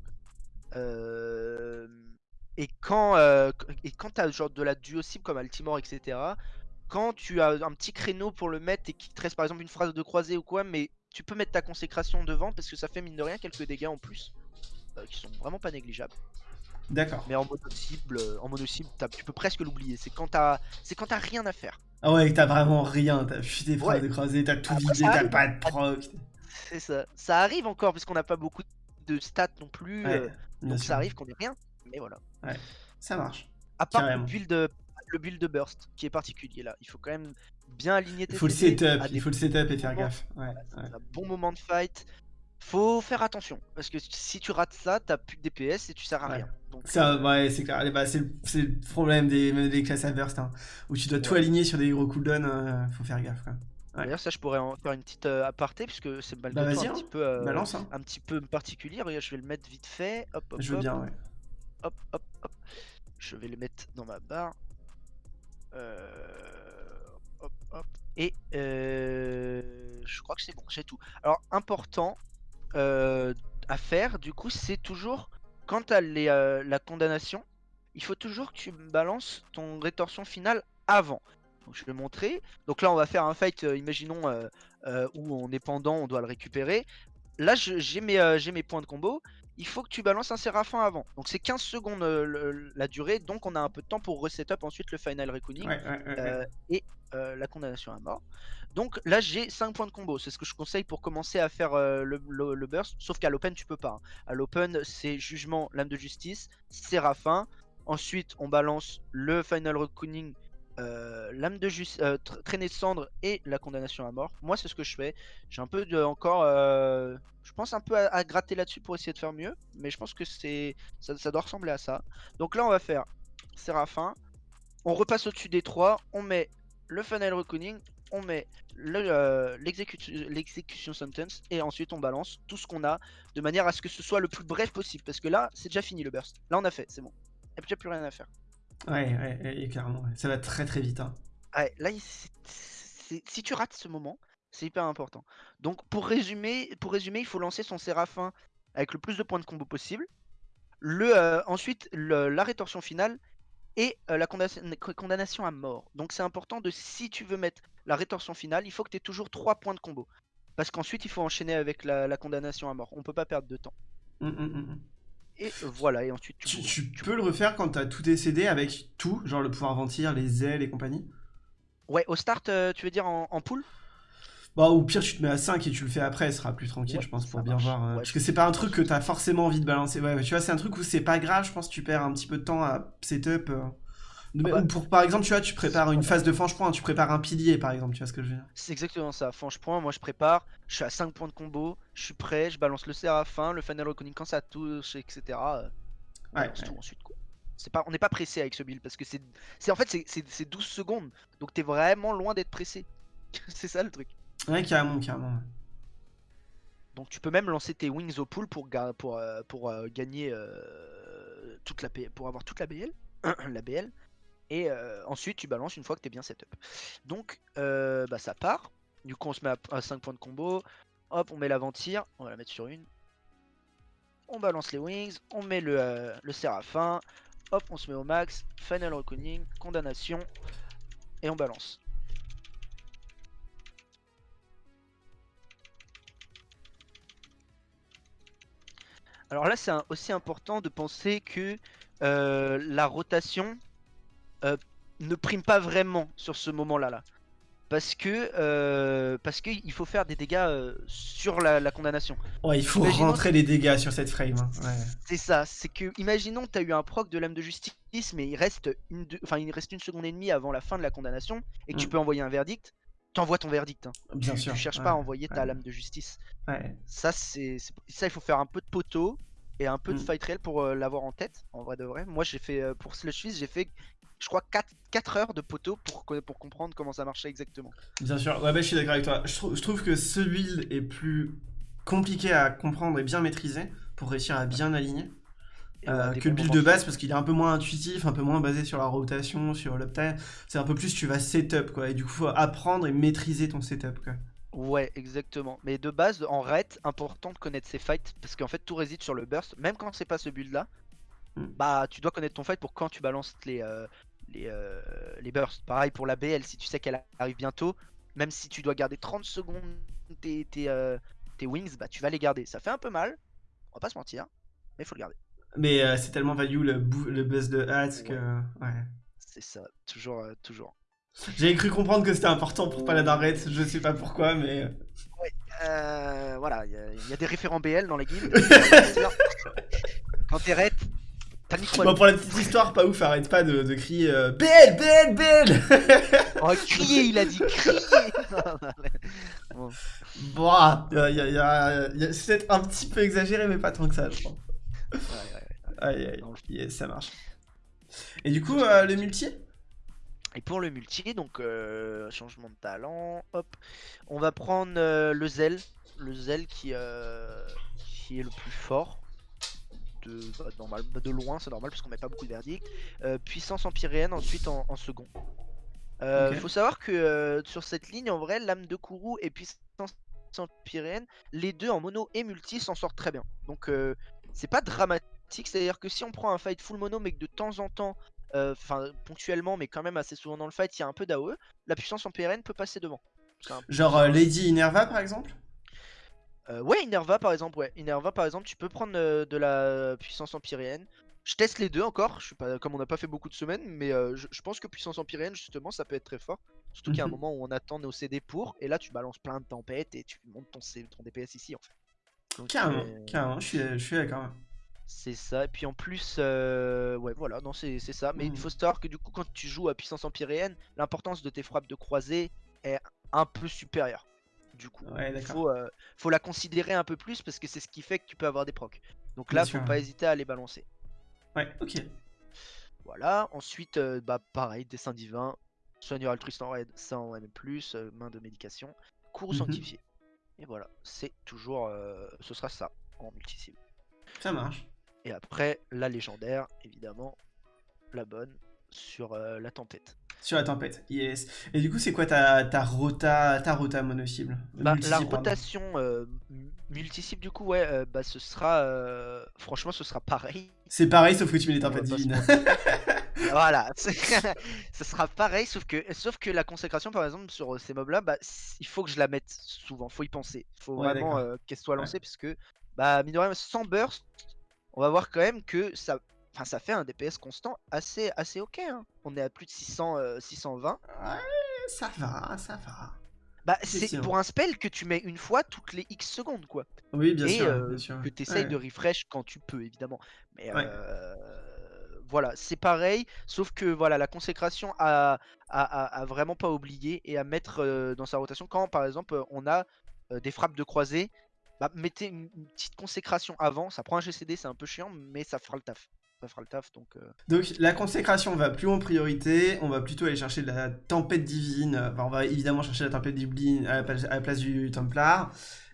Euh, Et quand, euh, et quand t'as genre de la duo-cible comme Altimore, etc., quand tu as un petit créneau pour le mettre et qu'il te reste par exemple une phrase de croisée ou quoi, mais tu peux mettre ta consécration devant parce que ça fait mine de rien quelques dégâts en plus. euh, qui sont vraiment pas négligeables. D'accord. Mais en mono-cible, euh, en mono-cible, t'as- tu peux presque l'oublier. C'est quand t'as c'est quand t'as rien à faire. Ah ouais, t'as vraiment rien. T'as futé phrases Ouais. de croisée, t'as tout vidé, t'as pas de proc. C'est ça. Ça arrive encore parce qu'on n'a pas beaucoup de stats non plus. Ouais, euh, donc sûr. ça arrive qu'on ait rien. Mais voilà. Ça marche. À part Carrément. le build le build de burst qui est particulier là. Il faut quand même bien aligner tes Il faut le setup, il faut le setup et faire gaffe. Ouais, un bon moment de fight. Faut faire attention parce que si tu rates ça, t'as plus de DPS et tu sers à Ouais. rien. Donc, Ça, euh, ouais, c'est clair. Bah, c'est le, problème des, même des classes à burst, hein, où tu dois tout aligner sur des gros cooldowns, euh, faut faire gaffe. Quoi. Ouais. D'ailleurs, ça, je pourrais en faire une petite euh, aparté puisque c'est malgré Bah tout un hein. petit peu, euh, Balance, hein. un petit peu particulier. Regarde, je vais le mettre vite fait. Hop, hop, je veux hop, bien, ouais. hop, hop, hop. Je vais le mettre dans ma barre. Euh. Et euh, je crois que c'est bon, j'ai tout. Alors, important euh, à faire, du coup, c'est toujours quand tu as la condamnation, il faut toujours que tu balances ton rétorsion finale avant. Donc, je vais montrer. Donc là, on va faire un fight, imaginons, où on est pendant, on doit le récupérer. Là, j'ai mes points de combo. Il faut que tu balances un Séraphin avant. Donc c'est 15 secondes euh, le- la durée, donc on a un peu de temps pour resetup ensuite le Final Reckoning Ouais, ouais, ouais, ouais. euh, et euh, la condamnation à mort. Donc là j'ai 5 points de combo, c'est ce que je conseille pour commencer à faire le, le- le burst, sauf qu'à l'open tu peux pas. hein. À l'open c'est jugement, lame de justice, Séraphin, ensuite on balance le Final Reckoning, euh, lame de justice, traînée de cendre et la condamnation à mort. Moi c'est ce que je fais, j'ai un peu de, encore, euh, je pense un peu à, gratter là-dessus pour essayer de faire mieux, mais je pense que c'est ça, doit ressembler à ça. Donc là on va faire Séraphin, on repasse au-dessus des trois, on met le Final Reckoning, on met le, euh, l'exécution sentence et ensuite on balance tout ce qu'on a de manière à ce que ce soit le plus bref possible parce que là c'est déjà fini le burst. Là on a fait, c'est bon. Il n'y a plus rien à faire. Ouais, ouais, ouais, clairement. ouais. Ça va très très vite. Hein. Ouais, là si tu rates ce moment, c'est hyper important. Donc pour résumer, pour résumer, il faut lancer son Séraphin avec le plus de points de combo possible. Le, euh, ensuite le- la rétorsion finale et euh, la condamnation, condamnation à mort. Donc c'est important de si tu veux mettre la rétorsion finale, il faut que tu aies toujours 3 points de combo. Parce qu'ensuite il faut enchaîner avec la, la condamnation à mort. On peut pas perdre de temps. Hum, hum, hum, hum. Et voilà, et ensuite tu, Tu, peux le refaire quand t'as tout tes CD avec tout, genre le pouvoir ventir, les ailes et compagnie? Ouais, au start, euh, tu veux dire en, en pool Bah, au pire, tu te mets à 5 et tu le fais après, ce sera plus tranquille, Ouais, je pense, pour bien marche. voir. euh, Ouais, parce que c'est pas un truc que t'as forcément envie de balancer. Ouais, tu vois, c'est un truc où c'est pas grave, je pense que tu perds un petit peu de temps à setup. euh. Ah bah, Ou pour, par exemple, tu vois, tu prépares une phase de fange-point, tu prépares un pilier, par exemple, tu vois ce que je veux dire C'est exactement ça. Fange point, moi je prépare, je suis à 5 points de combo, je suis prêt, je balance le Séraphin, le Final Reckoning quand ça touche, etc. euh, on Ouais, ouais. tout ensuite quoi. C'est pas, on n'est pas pressé avec ce build parce que c'est, c'est en fait c'est, c'est, c'est 12 secondes, donc t'es vraiment loin d'être pressé. c'est ça le truc. Ouais, carrément, carrément. ouais. Donc tu peux même lancer tes wings au pool pour, pour, euh, pour euh, gagner euh, toute la pour avoir toute la BL, la BL. Et euh, ensuite tu balances une fois que t'es bien setup. Donc euh, bah ça part. Du coup on se met à, 5 points de combo. Hop on met la ventire, on va la mettre sur une. On balance les wings, on met le, euh, le séraphin. Hop on se met au max, final reckoning, condamnation. Et on balance. Alors là, c'est aussi important de penser que la rotation euh, ne prime pas vraiment sur ce moment-là. Là. Parce que euh, parce qu'il faut faire des dégâts euh, sur la, la condamnation. Ouais, il faut Imaginons- rentrer les dégâts sur cette frame. hein, Ouais. C'est ça, c'est que imaginons tu as eu un proc de lame de justice, mais il reste une, deux- enfin, il reste une seconde et demie avant la fin de la condamnation et que tu Mm. peux envoyer un verdict. T'envoies ton verdict. hein. Bien tu, sûr. tu cherches ouais, pas à envoyer ta lame de justice. Ouais. Ça, c'est- ça, il faut faire un peu de poteau et un peu de Mm. fight réel pour euh, l'avoir en tête, en vrai de vrai. Moi, j'ai fait euh, pour Slush Fist, j'ai fait, je crois, 4, heures de poteau pour, co- pour comprendre comment ça marchait exactement. Bien sûr, ouais, bah, je suis d'accord avec toi. Je, trou- je trouve que ce build est plus compliqué à comprendre et bien maîtriser pour réussir à bien aligner euh, que le build de base parce qu'il est un peu moins intuitif, un peu moins basé sur la rotation, sur l'uptime. C'est un peu plus tu vas setup quoi, et du coup faut apprendre et maîtriser ton setup quoi. Ouais, exactement. Mais de base, en raid, important de connaître ses fights parce qu'en fait, tout réside sur le burst. Même quand c'est pas ce build là, Mm. bah tu dois connaître ton fight pour quand tu balances les, euh, les, euh, les bursts. Pareil pour la BL, si tu sais qu'elle arrive bientôt, même si tu dois garder 30 secondes tes, tes, euh, tes wings, bah tu vas les garder. Ça fait un peu mal, on va pas se mentir, mais faut le garder. Mais c'est tellement value le, le buzz de hats que. Ouais. C'est ça, toujours, toujours. J'avais cru comprendre que c'était important pour Paladin Red, je sais pas pourquoi, mais. Euh, voilà, il y, a- il y a des référents BL dans la guilde. quand t'es raid, T'as ni Bon, pour la petite histoire, pas ouf, arrête pas de, de crier euh, Belle, belle, belle Oh, crier, il a dit crier Bon. Bon, y a- y a- y a- y a- c'est peut-être un petit peu exagéré, mais pas tant que ça, je crois. Ouais, ouais, ouais. Aïe, aïe, yes, ça marche. Et du coup, euh, le multi? Et pour le multi, donc euh, changement de talent, hop, on va prendre euh, le zèle, le zèle qui, euh, qui est le plus fort. De, bah, normal, bah, de loin, c'est normal parce qu'on met pas beaucoup de verdicts. Euh, puissance empyréenne ensuite en, en second. Euh, Ok. Faut savoir que sur cette ligne, en vrai, lame de Kourou et puissance empyréenne, les deux en mono et multi s'en sortent très bien. Donc c'est pas dramatique, c'est-à-dire que si on prend un fight full mono mais que de temps en temps euh, enfin ponctuellement mais quand même assez souvent dans le fight il y a un peu d'AOE, la puissance en PRN peut passer devant. Un- Genre euh, Lady Inerva, par exemple? Euh, ouais Inerva par exemple, ouais. Inerva par exemple tu peux prendre euh, de la puissance empyréenne. Je teste les deux encore, je suis pas comme on n'a pas fait beaucoup de semaines, mais euh, je, je pense que puissance empyréenne justement ça peut être très fort. Surtout qu'il y a un Mhm. moment où on attend nos CD pour, et là tu balances plein de tempêtes et tu montes ton, C- ton DPS ici en fait. Donc, Carrément, euh, carrément, je suis, je suis d'accord. C'est ça, et puis en plus, euh, ouais voilà, non c'est ça, mais il Mhm. faut savoir que du coup quand tu joues à puissance empyréenne, l'importance de tes frappes de croisée est un peu supérieure. Du coup, Ouais, il d'accord. faut, euh, faut la considérer un peu plus parce que c'est ce qui fait que tu peux avoir des procs. Donc là, Bien faut sûr. pas hésiter à les balancer. Ouais, ok. Voilà, ensuite, euh, bah pareil, dessin divin, soigneur altruiste en raid, ça en M+, main de médication, cours Mhm. sanctifié. Et voilà, c'est toujours, ce sera ça en multi Ça marche. Et après, la légendaire, évidemment, la bonne, sur euh, la tempête. Sur la tempête, yes. Et du coup, c'est quoi ta, ta rota, ta rota mono-cible? Bah, la rotation euh, multi-cible, du coup, ouais, euh, bah, ce sera. euh, franchement, ce sera pareil. C'est pareil, sauf que tu mets les tempêtes divines. voilà, ce sera pareil, sauf que, sauf que la consécration, par exemple, sur ces mobs-là, bah, il faut que je la mette souvent, faut y penser. faut Ouais, vraiment qu'elle soit lancée, parce que, bah, mine de rien, sans burst, on va voir quand même que ça. Enfin, ça fait un DPS constant assez, assez ok. hein. On est à plus de 600, euh, 620. Ouais, ça va, ça va. Bah, c'est pour un spell que tu mets une fois toutes les X secondes, quoi. Oui, bien et sûr, euh, bien sûr. que tu essayes Ouais. de refresh quand tu peux, évidemment. Mais Ouais. euh, voilà, c'est pareil, sauf que voilà, la consécration a, a, a- a vraiment pas oublié et à mettre euh, dans sa rotation quand, par exemple, euh, on a euh, des frappes de croisée. Bah, mettez une, petite consécration avant, ça prend un GCD, c'est un peu chiant, mais ça fera le taf. Ça fera le taf, donc... euh, Donc la consécration va plus en priorité, on va plutôt aller chercher de la tempête divine, enfin, on va évidemment chercher la tempête divine à la place, à la place du Templar,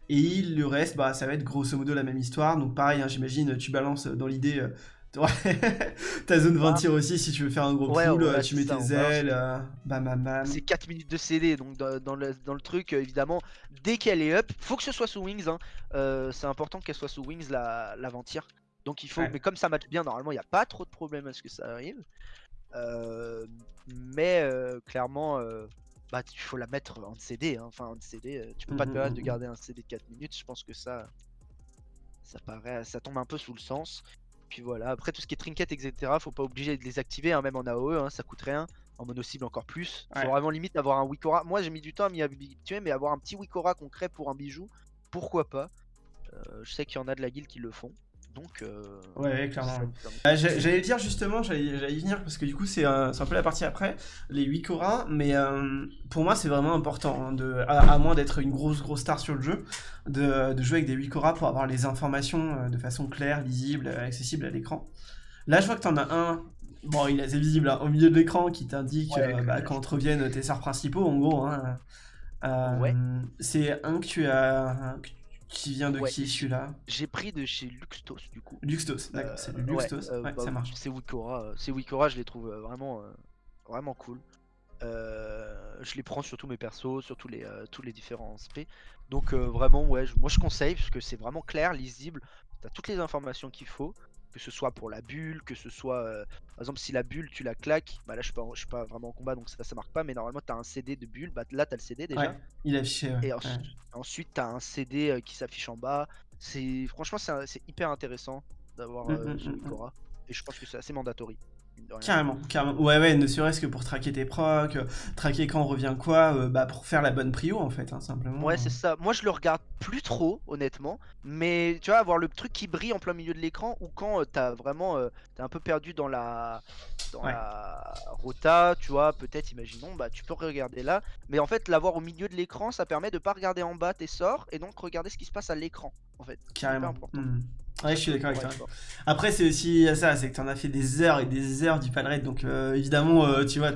et le reste, bah, ça va être grosso modo la même histoire, donc pareil, hein, j'imagine, tu balances dans l'idée euh, ta zone 20 Ah. tirs aussi, si tu veux faire un gros Ouais, pool, voilà, euh, tu mets ça, tes ailes, euh, bam bam bam. C'est 4 minutes de CD, donc dans, dans le, dans le truc, euh, évidemment, dès qu'elle est up, faut que ce soit sous Wings. hein. Euh, c'est important qu'elle soit sous Wings, la, la Ventir. Donc il faut, Ouais. mais comme ça match bien, normalement, il n'y a pas trop de problème à ce que ça arrive. Euh, mais clairement, bah, il faut la mettre en CD. hein. Enfin, en CD, tu peux pas te Mhm, permettre de mhm. garder un CD de 4 minutes. Je pense que ça, ça paraît, ça tombe un peu sous le sens. Puis voilà, après tout ce qui est trinket, etc., faut pas obliger de les activer, hein, même en AOE, hein, ça coûte rien. En mono cible encore plus. Faut Ouais. vraiment limite avoir un Wikora. Moi j'ai mis du temps à m'y habituer, mais avoir un petit Wikora concret pour un bijou, pourquoi pas. Euh, je sais qu'il y en a de la guilde qui le font. Donc, euh, Ouais, ouais, clairement. Bah, j'a- J'allais le dire justement, j'allais y venir parce que du coup c'est un, un peu la partie après, les 8 Cora, mais euh, pour moi c'est vraiment important, hein, de, à, à moins d'être une grosse grosse star sur le jeu, de, de jouer avec des 8 Cora pour avoir les informations euh, de façon claire, lisible, euh, accessible à l'écran. Là je vois que t'en as un, bon il est assez visible hein, au milieu de l'écran qui t'indique Ouais, euh, bah, quand reviennent tes sorts principaux en gros. Hein. Euh, Ouais. C'est un que tu as, qui vient de Ouais. qui celui-là J'ai pris de chez Luxtos du coup. Luxtos, d'accord, Euh, c'est du Luxtos, euh, ouais, bah, ça marche. Ces Wikora, euh, ces Wikora, je les trouve vraiment, vraiment cool. Je les prends sur tous mes persos, sur tous les, tous les différents SP. Donc vraiment, ouais, je- moi je conseille parce que c'est vraiment clair, lisible. T'as toutes les informations qu'il faut, que ce soit pour la bulle, que ce soit, euh, par exemple, si la bulle tu la claques, bah là je suis pas, je suis pas vraiment en combat donc ça, ça marque pas, mais normalement t'as un CD de bulle, bah là t'as le CD déjà. Ouais, il a affiché. ouais, Et ouais. ensuite, ensuite tu as un CD euh, qui s'affiche en bas. C'est franchement c'est hyper intéressant d'avoir Mm, euh, mm, ce mm, mm. Wikora. Et je pense que c'est assez mandatory. Carrément, carrément. Ouais, ouais, ne serait-ce que pour traquer tes procs, euh, traquer quand revient quoi, euh, bah pour faire la bonne prio en fait, hein, simplement. Ouais, c'est ça. Moi, je le regarde plus trop, honnêtement. Mais tu vois, avoir le truc qui brille en plein milieu de l'écran ou quand tu t'as vraiment. t'es un peu perdu dans la. Dans la rota, tu vois, peut-être, imaginons, bah tu peux regarder là. Mais en fait, l'avoir au milieu de l'écran, ça permet de pas regarder en bas tes sorts et donc regarder ce qui se passe à l'écran, en fait. Carrément. Ouais, je suis d'accord avec toi. Après, c'est aussi ça, c'est que tu en as fait des heures et des heures du palret, donc euh, évidemment, euh, tu vois,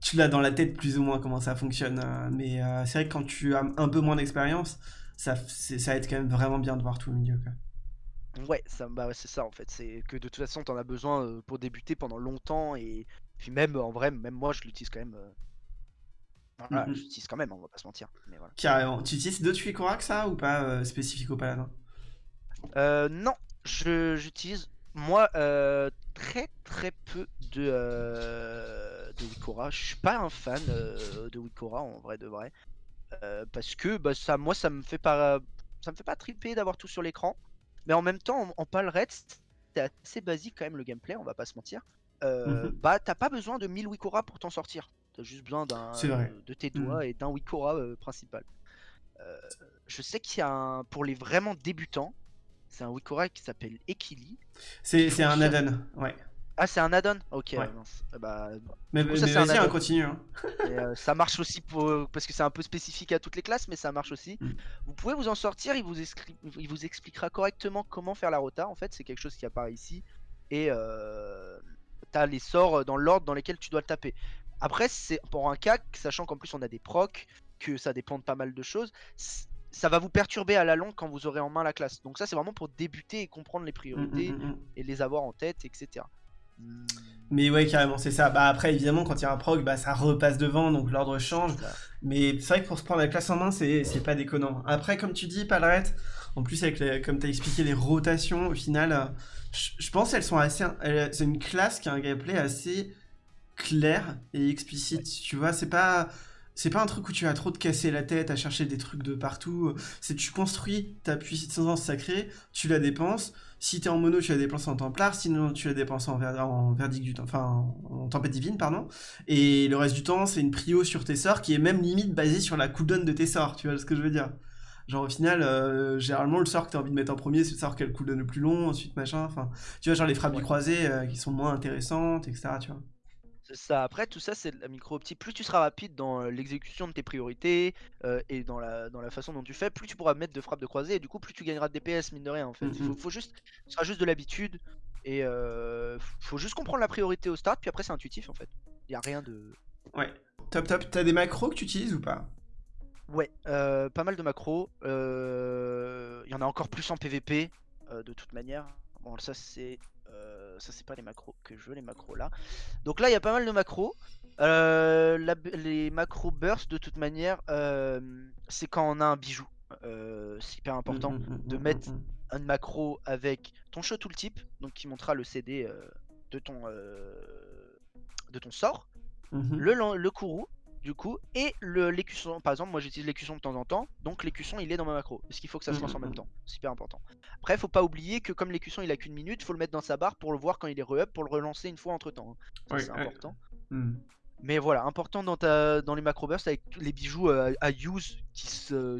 tu l'as dans la tête plus ou moins comment ça fonctionne. Euh, mais c'est vrai que quand tu as un peu moins d'expérience, ça, ça aide quand même vraiment bien de voir tout le milieu. Quoi. Ouais, ça, bah, c'est ça en fait. C'est que de toute façon, tu en as besoin pour débuter pendant longtemps et puis même en vrai, même moi, je l'utilise quand même. Voilà, j'utilise quand même, on va pas se mentir. Mais voilà. Carrément. Tu utilises d'autres que ça ou pas spécifique au paladin? Euh, non, j'utilise moi euh, très très peu de, euh, de Wikora. Je suis pas un fan euh, de Wikora en vrai de vrai. parce que bah, ça, moi ça me fait pas ça me fait pas triper d'avoir tout sur l'écran. Mais en même temps en, en reste c'est assez basique quand même le gameplay, on va pas se mentir. Mhm. Bah t'as pas besoin de 1000 Wikora pour t'en sortir. T'as juste besoin d'un de tes doigts mhm. et d'un Wikora principal. je sais qu'il y a un pour les vraiment débutants, c'est un Wikora qui s'appelle Ekili. C'est un add-on, ouais. Ah, c'est un add-on? Ok, bah, mais, mais vas-y, on continue. Hein. Euh, ça marche aussi pour, parce que c'est un peu spécifique à toutes les classes, mais ça marche aussi. Mm. Vous pouvez vous en sortir, il vous, il vous expliquera correctement comment faire la rota. En fait, c'est quelque chose qui apparaît ici. Et euh, t'as les sorts dans l'ordre dans lesquels tu dois le taper. Après, c'est pour un cas, sachant qu'en plus on a des procs, que ça dépend de pas mal de choses ça va vous perturber à la longue quand vous aurez en main la classe. Donc ça c'est vraiment pour débuter et comprendre les priorités mm, mm, mm, et les avoir en tête, etc. Mais ouais, carrément, c'est ça. Bah après, évidemment, quand il y a un proc, bah ça repasse devant, donc l'ordre change. Mais c'est vrai que pour se prendre la classe en main, c'est pas déconnant. Après, comme tu dis, Palrette, en plus, avec comme tu as expliqué les rotations, au final, je pense qu'elles sont assez. C'est une classe qui a un gameplay assez clair et explicite. Tu vois, c'est pas c'est pas un truc où tu vas trop te casser la tête à chercher des trucs de partout. C'est tu construis ta puissance sacrée, tu la dépenses. Si t'es en mono, tu la dépenses en templar, sinon tu la dépenses en, en verdict du enfin en tempête divine, pardon. Et le reste du temps, c'est une prio sur tes sorts qui est même limite basée sur la cooldown de tes sorts, tu vois ce que je veux dire? Genre au final, euh, généralement le sort que t'as envie de mettre en premier, c'est le sort qui a le cooldown le plus long, ensuite machin, enfin, tu vois, genre les frappes du croisé euh, qui sont moins intéressantes, etc., tu vois ça. Après, tout ça, c'est la micro-optique. Plus tu seras rapide dans euh, l'exécution de tes priorités euh, et dans la, dans la façon dont tu fais, plus tu pourras mettre de frappes de croisée et du coup, plus tu gagneras de DPS, mine de rien. En fait, il faut, juste, ce sera juste de l'habitude et euh, faut juste comprendre la priorité au start. Puis après, c'est intuitif en fait. Il y a rien de. Ouais. Top, top. T'as des macros que tu utilises ou pas? Ouais, pas mal de macros. Il y en a encore plus en PVP de toute manière. Bon, ça c'est euh, ça c'est pas les macros que je veux, les macros là. Donc là il y a pas mal de macros. Euh, les macros burst de toute manière, euh, c'est quand on a un bijou. c'est hyper important mmh, mmh, mmh, de mettre un macro avec ton show tooltip, donc qui montrera le CD de ton de ton sort, le, le courroux du coup, et l'écusson. Par exemple, moi j'utilise l'écusson de temps en temps, donc l'écusson il est dans ma macro. Parce qu'il faut que ça se lance en même temps? Super important. Après, faut pas oublier que comme l'écusson il a qu'une minute, faut le mettre dans sa barre pour le voir quand il est re-up, pour le relancer une fois entre temps. Hein. c'est important. Hmm. Mais voilà, important dans, ta, dans les macro bursts avec les bijoux euh, à use qui,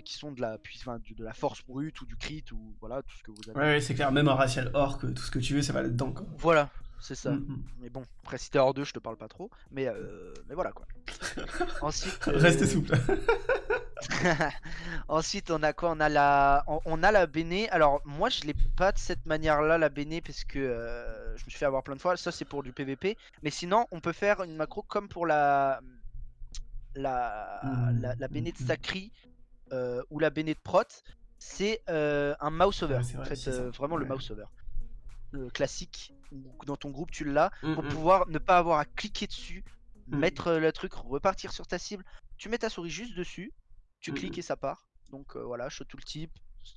qui sont de la, de la force brute ou du crit ou voilà, tout ce que vous avez. Ouais, c'est clair, même en racial orc, tout ce que tu veux, ça va là-dedans. Voilà, c'est ça. Mm, mm. Mais bon, après si t'es hors 2, je te parle pas trop. Mais, euh, mais voilà quoi. Ensuite. Restez euh, souple. Ensuite, on a quoi? On a la, on, a la Béné. Alors, moi, je l'ai pas de cette manière-là, la Béné, parce que euh, je me suis fait avoir plein de fois. Ça, c'est pour du PVP. Mais sinon, on peut faire une macro comme pour la, la, mm, la, Béné de Sacri ou la Béné de Prot. C'est un mouse over. en fait, vraiment le mouse over. classique dans ton groupe tu l'as mmh, pour mmh. pouvoir ne pas avoir à cliquer dessus, mmh. mettre le truc, repartir sur ta cible. Tu mets ta souris juste dessus, tu cliques et ça part. Donc voilà, show tooltip,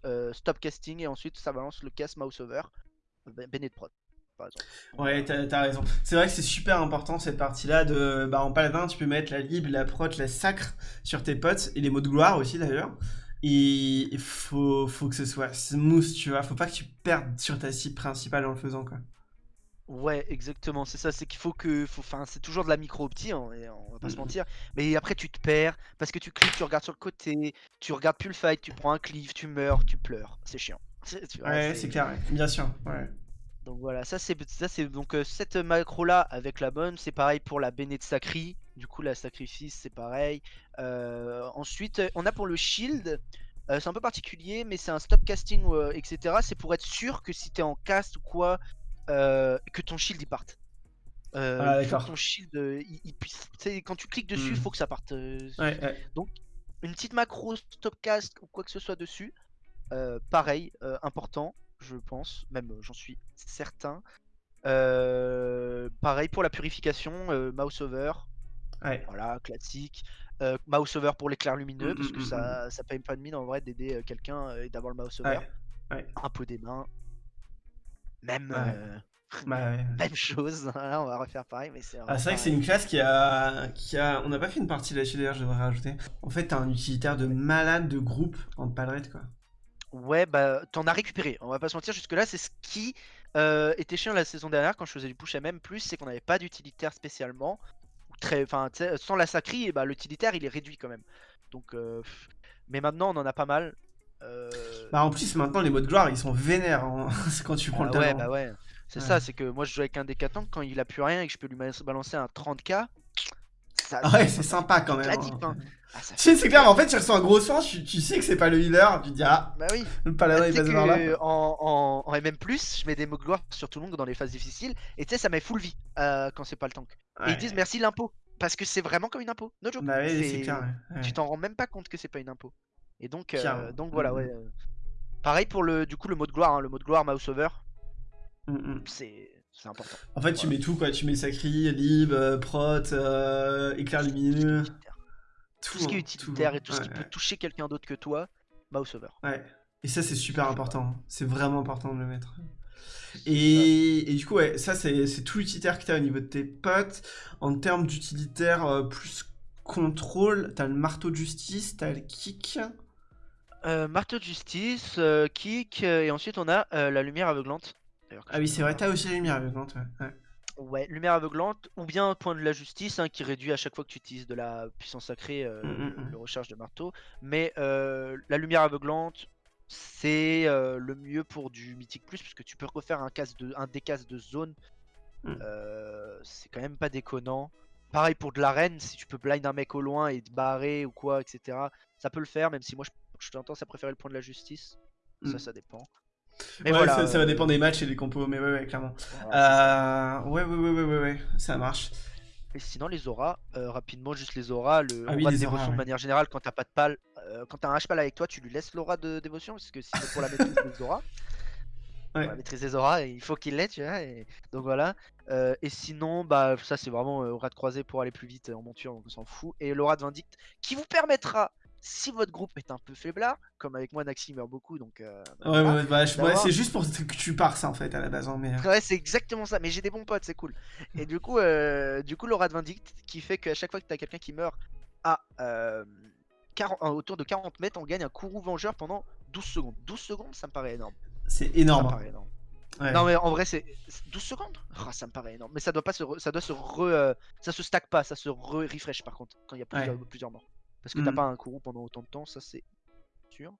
euh, stop casting et ensuite ça balance le cast mouse over, Bennett Prod. Par exemple. Ouais, t'as raison. C'est vrai que c'est super important cette partie-là de. Bah, en paladin, tu peux mettre la libre, la prot, la sacre sur tes potes et les mots de gloire aussi d'ailleurs. Et il faut, faut que ce soit smooth, tu vois. Faut pas que tu perdes sur ta cible principale en le faisant, quoi. Ouais, exactement, c'est ça, c'est qu'il faut que. Faut... Enfin, c'est toujours de la micro-opti, hein, on va pas se Mhm. mentir. Mais après, tu te perds parce que tu cliques, tu regardes sur le côté, tu regardes plus le fight, tu prends un cleave, tu meurs, tu pleures. C'est chiant. C'est- tu vois, Ouais, c'est clair, ouais. bien sûr. Ouais. Donc voilà, ça c'est ça c'est donc euh, cette macro là avec la bonne, c'est pareil pour la Bene de Sacri. Du coup la sacrifice c'est pareil. Euh, ensuite euh, on a pour le shield, euh, c'est un peu particulier mais c'est un stop casting etc. C'est pour être sûr que si t'es en cast ou quoi, que ton shield il parte. Euh, Ah, il faut d'accord. que ton shield euh, il, il puisse. quand tu cliques dessus, il Hmm. faut que ça parte. euh, Ouais, ouais. une petite macro stop cast ou quoi que ce soit dessus. Euh, pareil, euh, important, je pense, même euh, j'en suis certain. Euh, pareil pour la purification, euh, mouse over, ouais. voilà, classique. Euh, mouse over pour l'éclair lumineux, Mm, parce mm, que ça, ça paye pas de mine en vrai d'aider euh, quelqu'un euh, et d'avoir le mouse over. Ouais. Ouais. Un peu des mains. Même, Ouais. euh, Bah, ouais. même chose, hein, on va refaire pareil, mais c'est Ah, c'est vrai que c'est une classe qui a, qui a... On n'a pas fait une partie là-dessus d'ailleurs, je devrais rajouter. En fait, t'as un utilitaire de malade de groupe en palerette, quoi. Ouais, bah t'en as récupéré. On va pas se mentir, jusque-là, c'est ce qui euh, était chiant la saison dernière quand je faisais du push MM, c'est qu'on n'avait pas d'utilitaire spécialement. Très, sans la sacrie, bah, l'utilitaire il est réduit quand même. Donc, euh, mais maintenant on en a pas mal. Euh, Bah, en plus, maintenant, les modes gloire, ils sont vénères hein. c'est quand tu prends bah le ouais, talent. bah ouais. C'est Ouais. ça, c'est que moi je joue avec un décatant quand il a plus rien et que je peux lui balancer un 30k. Ça, Ah ouais, c'est sympa quand même. hein. Ah, ça Tu sais, c'est clair, mais en fait, tu ressens un gros sens, tu, tu sais que c'est pas le healer, tu te dis, ah, Bah oui. le Bah, paladin tu est passé par là. en, en, en MM+, je mets des mots gloire sur tout le monde dans les phases difficiles, et tu sais, ça met full vie euh, quand c'est pas le tank. Et Ouais. ils disent merci l'impôt, parce que c'est vraiment comme une impôt, no joke. Bah oui, clair, ouais. Ouais. Tu t'en rends même pas compte que c'est pas une impôt. Et donc, euh, donc voilà, Mhm. ouais. euh, Pareil pour le, du coup, le mot de gloire, hein, le mot de gloire mouse over, Mm, mm. c'est c'est important. En fait, tu mets tout, quoi. Tu mets Sacri, Lib, euh, Prot, euh, éclair lumineux. Tout ce qui est hein, utilitaire tout, et tout ce qui ouais, peut toucher quelqu'un d'autre que toi, mouse over. Ouais. Et ça, c'est super important. hein. C'est vraiment important de le mettre. Et, et du coup, ouais, ça, c'est c'est tout l'utilitaire que t'as au niveau de tes potes. En termes d'utilitaire euh, plus contrôle, t'as le marteau de justice, t'as le kick. Euh, marteau de justice, euh, kick, euh, et ensuite on a la lumière aveuglante. Ah oui, c'est vrai, t'as aussi la lumière aveuglante, ouais. ouais. Ouais, lumière aveuglante, ou bien point de la justice, hein, qui réduit à chaque fois que tu utilises de la puissance sacrée Mm, mm, le, mm. le recharge de marteau. Mais la lumière aveuglante, c'est le mieux pour du mythique plus, puisque tu peux refaire un, casse de, un décasse de zone. Mm. C'est quand même pas déconnant. Pareil pour de l'arène, si tu peux blind un mec au loin et te barrer ou quoi, etc. Ça peut le faire, même si moi je, je tendance à préférer le point de la justice. Ça, Mm. ça dépend. Mais ouais, voilà, ça, ça va euh, dépendre des matchs et des compos, mais ouais, ouais, clairement. voilà, ça. Euh, ouais, ouais, ouais, ouais, ouais, ça marche. Et sinon les auras, euh, rapidement juste les auras, le Ah oui, aura de les auras, dévotion ouais. de manière générale quand t'as pas de pal, euh, quand t'as un H-pal avec toi tu lui laisses l'aura de dévotion parce que si c'est pour la maîtrise des auras, Ouais. la maîtrise des auras, il faut qu'il l'ait tu vois, et... donc voilà. Euh, et sinon bah ça c'est vraiment euh, aura de croisée pour aller plus vite euh, en monture donc on s'en fout. Et l'aura de vindicte qui vous permettra, si votre groupe est un peu faiblard, comme avec moi Naxi meurt beaucoup donc euh, bah, Ouais, voilà. ouais, bah, ouais, c'est juste pour que tu pars ça en fait à la base, hein, mais. Ouais, c'est exactement ça. Mais j'ai des bons potes, c'est cool. Et du coup, euh, du coup, l'aura de Vindicte qui fait qu'à chaque fois que t'as quelqu'un qui meurt à euh, 40 euh, autour de 40 mètres, on gagne un courroux vengeur pendant 12 secondes. 12 secondes, ça me paraît énorme. C'est Ça énorme. me hein. paraît énorme. Ouais. Non mais en vrai c'est c'est 12 secondes? Oh, ça me paraît énorme. Mais ça doit pas se re- ça doit se re, euh, ça se stack pas, ça se re refresh par contre quand il y a plusieurs, plusieurs morts. Parce que t'as Mm. pas un courroux pendant autant de temps, ça c'est sûr.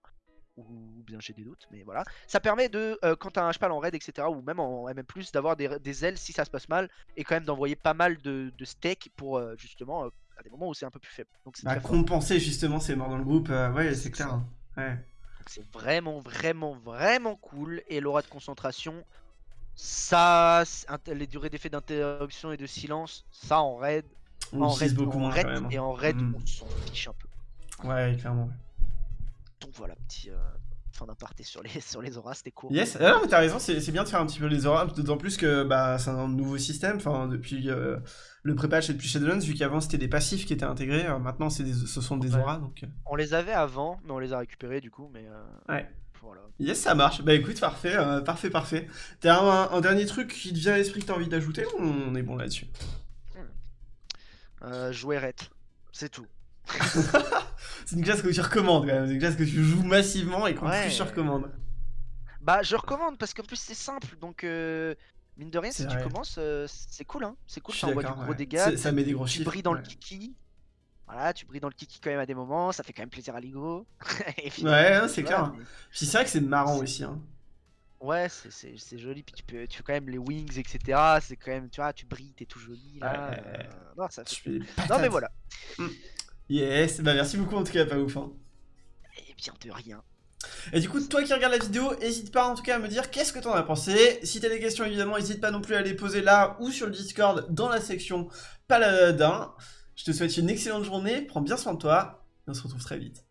Ou bien j'ai des doutes, mais voilà. Ça permet de, euh, quand t'as un cheval en raid, etc., ou même en MM+, d'avoir des, des ailes si ça se passe mal, et quand même d'envoyer pas mal de, de steak pour euh, justement euh, à des moments où c'est un peu plus faible. Donc c'est Bah, fort. compenser justement ces morts dans le groupe, ouais, c'est clair. hein. Ouais. C'est vraiment, vraiment, vraiment cool. Et l'aura de concentration, ça, les durées d'effet d'interruption et de silence, ça en raid, On en raid, beaucoup en moins raid hein. et en raid, Mm. on s'en fiche un peu. Ouais, clairement. Donc voilà, petit euh, fin d'aparté sur les, sur les auras, c'était cool. Yes, ah non, mais t'as raison, c'est bien de faire un petit peu les auras, d'autant plus que bah, c'est un nouveau système, enfin, depuis euh, le pré-patch et depuis Shadowlands, vu qu'avant c'était des passifs qui étaient intégrés, euh, maintenant c'est des- ce sont des Ouais. auras, donc... euh, On les avait avant, mais on les a récupérés du coup, mais euh, Ouais. voilà. Yes, ça marche. Bah écoute, parfait, euh, parfait, parfait. T'as un, un dernier truc qui te vient à l'esprit que t'as envie d'ajouter ou on est bon là-dessus? Euh, jouer ret, c'est tout. C'est une classe que tu recommandes quand même, c'est une classe que tu joues massivement et qu'en Ouais. plus tu recommandes. Bah je recommande parce qu'en plus c'est simple, donc euh, Mine de rien, si tu commences, euh, c'est cool, hein. C'est cool, ça envoie du gros ouais. dégâts. Ça met des gros Tu chiffres. brilles dans ouais. le kiki. Voilà, tu brilles dans le kiki quand même à des moments, ça fait quand même plaisir à l'ego. Ouais, c'est clair. Puis c'est vrai que c'est marrant aussi. Hein. Ouais, c'est- joli, puis tu peux, tu fais quand même les wings, etc. C'est quand même, tu vois, tu brilles, t'es tout joli là. Ouais. euh, Non, ça fait Non, mais voilà. Yes, bah merci beaucoup en tout cas, pas ouf. Hein. Et bien de rien. Et du coup, toi qui regardes la vidéo, n'hésite pas en tout cas à me dire qu'est-ce que t'en as pensé. Si t'as des questions, évidemment, n'hésite pas non plus à les poser là ou sur le Discord dans la section Paladin. Je te souhaite une excellente journée, prends bien soin de toi, et on se retrouve très vite.